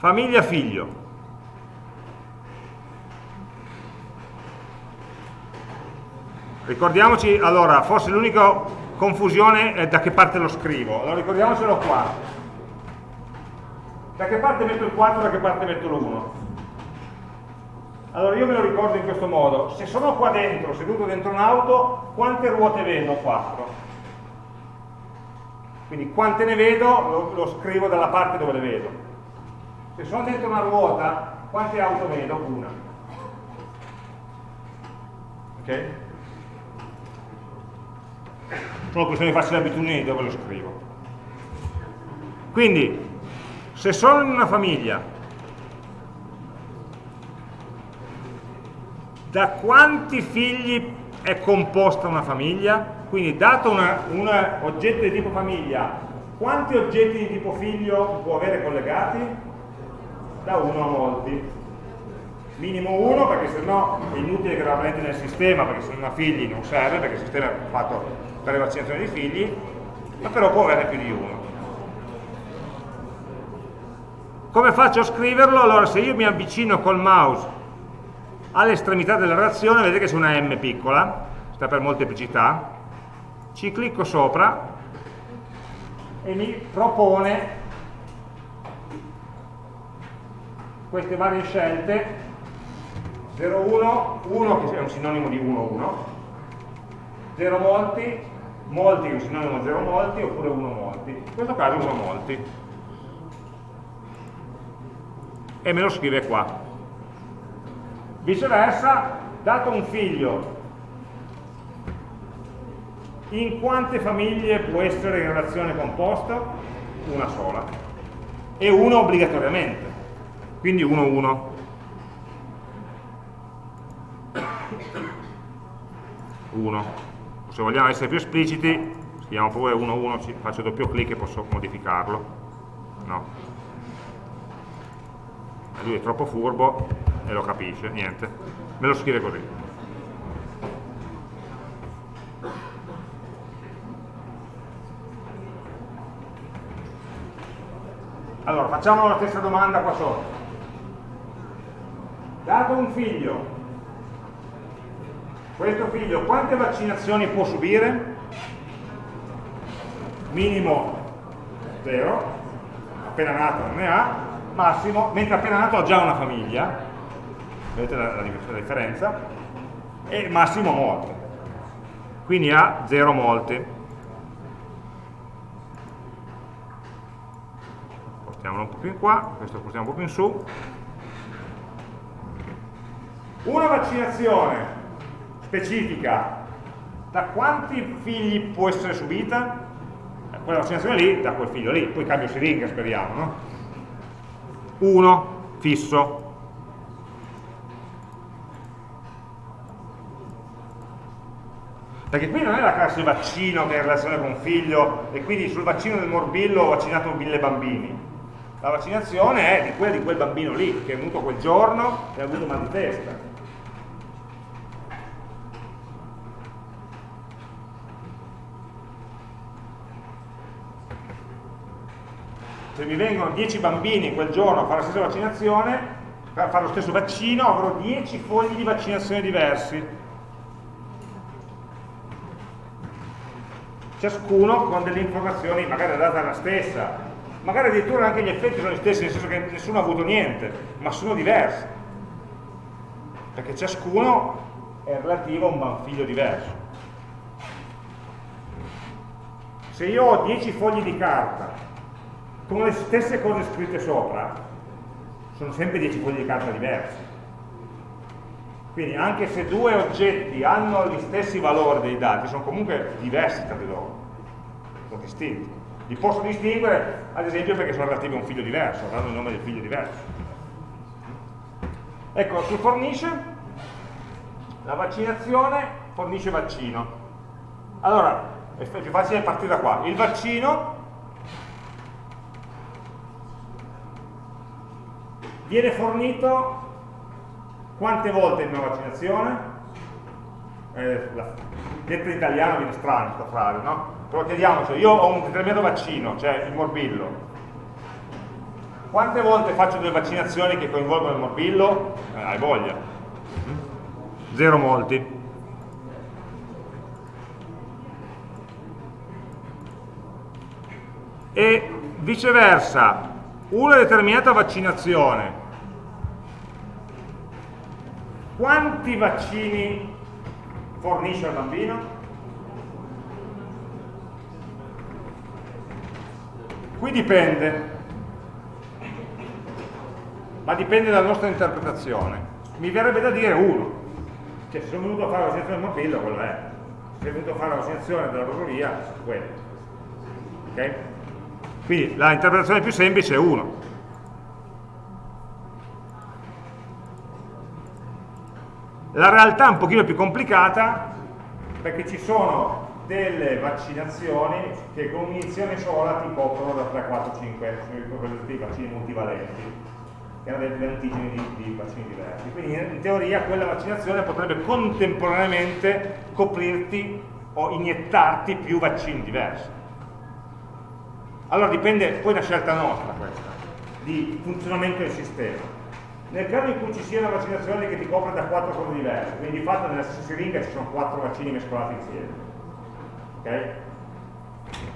Famiglia figlio. Ricordiamoci, allora, forse l'unica confusione è da che parte lo scrivo, allora ricordiamocelo qua. Da che parte metto il 4 da che parte metto l'1? Allora io me lo ricordo in questo modo, se sono qua dentro, seduto dentro un'auto, quante ruote vedo? 4. Quindi quante ne vedo lo, lo, scrivo dalla parte dove le vedo. Se sono dentro una ruota, quante auto vedo? Una. Ok? Sono questione di farsi l'abitudine di dove lo scrivo. Quindi, se sono in una famiglia, da quanti figli è composta una famiglia? Quindi dato un oggetto di tipo famiglia, quanti oggetti di tipo figlio può avere collegati? Da uno a molti. Minimo uno, perché sennò è inutile che rappresenti nel sistema, perché se non ha figli non serve, perché il sistema è fatto per le vaccinazioni dei figli, ma però può averne più di uno. Come faccio a scriverlo? Allora, se io mi avvicino col mouse all'estremità della relazione, vedete che c'è una M piccola, sta per molteplicità, ci clicco sopra e mi propone queste varie scelte 0, 1, 1 che è un sinonimo di 1, 1 0 molti molti che è un sinonimo di 0 molti oppure 1 molti in questo caso 1 molti e me lo scrive qua viceversa dato un figlio in quante famiglie può essere in relazione composta? Una sola. E una obbligatoriamente. Quindi 1, 1. Uno. Se vogliamo essere più espliciti, scriviamo pure 1, 1, faccio doppio clic e posso modificarlo. No. Lui è troppo furbo e lo capisce, niente. Me lo scrive così. Allora, facciamo la stessa domanda qua sotto. Dato un figlio, questo figlio quante vaccinazioni può subire? Minimo 0, appena nato non ne ha, massimo, mentre appena nato ha già una famiglia, vedete la, la, la differenza, e massimo molte. Quindi ha 0 molte. spostiamolo un po' più in qua, questo lo spostiamo un po' più in su. Una vaccinazione specifica da quanti figli può essere subita? Quella vaccinazione lì, da quel figlio lì, poi cambio siringa speriamo, no? Uno, fisso. Perché qui non è la classe vaccino che è in relazione con un figlio e quindi sul vaccino del morbillo ho vaccinato mille bambini la vaccinazione è di quella di quel bambino lì, che è venuto quel giorno e ha avuto mal di testa. Mi vengono 10 bambini quel giorno a fare la stessa vaccinazione, a fare lo stesso vaccino, avrò 10 fogli di vaccinazione diversi. Ciascuno con delle informazioni, magari la data è la stessa, magari addirittura anche gli effetti sono gli stessi, nel senso che nessuno ha avuto niente, ma sono diversi, perché ciascuno è relativo a un figlio diverso. Se io ho 10 fogli di carta con le stesse cose scritte sopra, sono sempre 10 fogli di carta diversi. Quindi anche se due oggetti hanno gli stessi valori dei dati, sono comunque diversi tra di loro, sono distinti. Li posso distinguere, ad esempio, perché sono relativi a un figlio diverso, avranno il nome del figlio diverso. Ecco, su fornisce, la vaccinazione fornisce vaccino. Allora, è più facile partire da qua. Il vaccino viene fornito quante volte in immaginazione? Eh, detto in italiano viene strano questa frase, no? Però chiediamoci, io ho un determinato vaccino, cioè il morbillo. Quante volte faccio delle vaccinazioni che coinvolgono il morbillo? Eh, hai voglia. Mm? Zero molti. E viceversa, una determinata vaccinazione quanti vaccini fornisce al bambino? Qui dipende, ma dipende dalla nostra interpretazione. Mi verrebbe da dire uno, cioè se sono venuto a fare la vaccinazione del morbillo, quello è. Se sono venuto a fare la vaccinazione della rosolia, quello. Ok? Quindi l'interpretazione più semplice è uno. La realtà è un pochino più complicata perché ci sono delle vaccinazioni che con un'iniezione sola ti coprono da 3, 4, 5, sono i vaccini multivalenti, che hanno degli antigeni di, di, vaccini diversi. Quindi in teoria quella vaccinazione potrebbe contemporaneamente coprirti o iniettarti più vaccini diversi. Allora dipende, poi è una scelta nostra questa, di funzionamento del sistema. Nel caso in cui ci sia una vaccinazione che ti copre da quattro cose diverse, quindi di fatto nella stessa siringa ci sono quattro vaccini mescolati insieme, okay?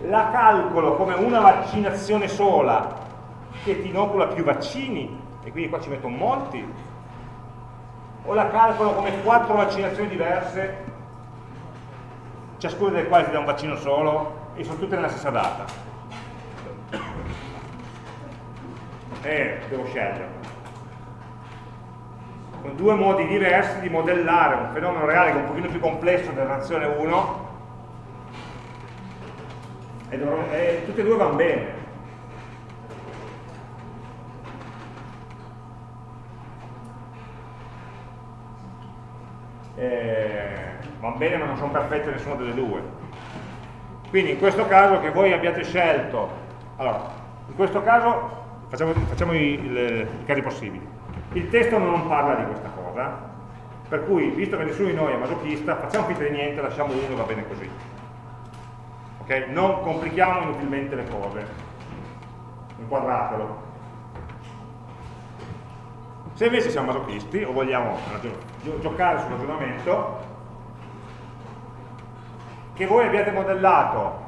la calcolo come una vaccinazione sola che ti inocula più vaccini, e quindi qua ci metto molti, o la calcolo come quattro vaccinazioni diverse, ciascuna delle quali ti dà un vaccino solo, e sono tutte nella stessa data. E eh, devo scegliere. Con due modi diversi di modellare un fenomeno reale che è un pochino più complesso della nazione 1 e, e tutti e due vanno bene. Eh, vanno bene ma non sono perfette nessuna delle due. Quindi in questo caso che voi abbiate scelto allora, in questo caso facciamo, facciamo i, i, i casi possibili il testo non parla di questa cosa, per cui, visto che nessuno di noi è masochista, facciamo finta di niente, lasciamo uno e va bene così. Okay? Non complichiamo inutilmente le cose. Inquadratelo. Se invece siamo masochisti o vogliamo giocare sul ragionamento, che voi abbiate modellato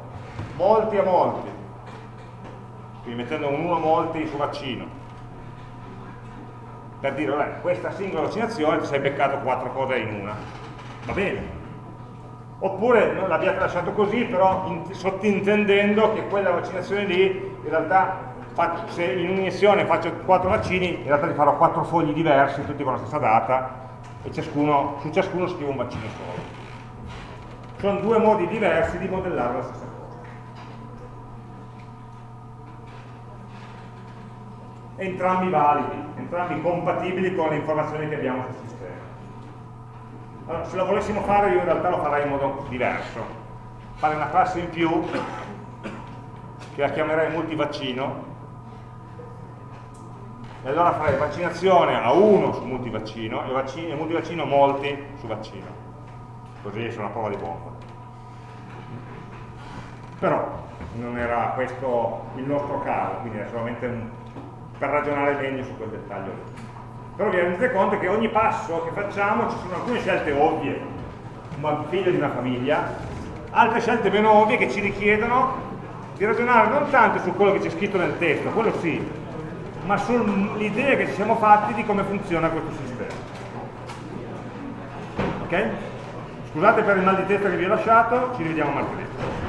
molti a molti, quindi mettendo un 1 molti su vaccino, per dire, vabbè, questa singola vaccinazione ti sei beccato quattro cose in una. Va bene. Oppure l'abbiate lasciato così, però in, sottintendendo che quella vaccinazione lì, in realtà, faccio, se in un'iniezione faccio quattro vaccini, in realtà li farò quattro fogli diversi, tutti con la stessa data, e ciascuno, su ciascuno scrivo un vaccino solo. Sono due modi diversi di modellare la stessa cosa. Entrambi validi, entrambi compatibili con le informazioni che abbiamo sul sistema. Allora, se lo volessimo fare io in realtà lo farei in modo diverso, fare una classe in più che la chiamerei multivaccino. E allora farei vaccinazione a uno su multivaccino e, vaccino, e multivaccino molti su vaccino. Così sono una prova di bomba però non era questo il nostro caso quindi è solamente un per ragionare meglio su quel dettaglio Però vi rendete conto che ogni passo che facciamo ci sono alcune scelte ovvie, come figlio di una famiglia, altre scelte meno ovvie che ci richiedono di ragionare non tanto su quello che c'è scritto nel testo, quello sì, ma sull'idea che ci siamo fatti di come funziona questo sistema. Ok? Scusate per il mal di testa che vi ho lasciato, ci rivediamo martedì.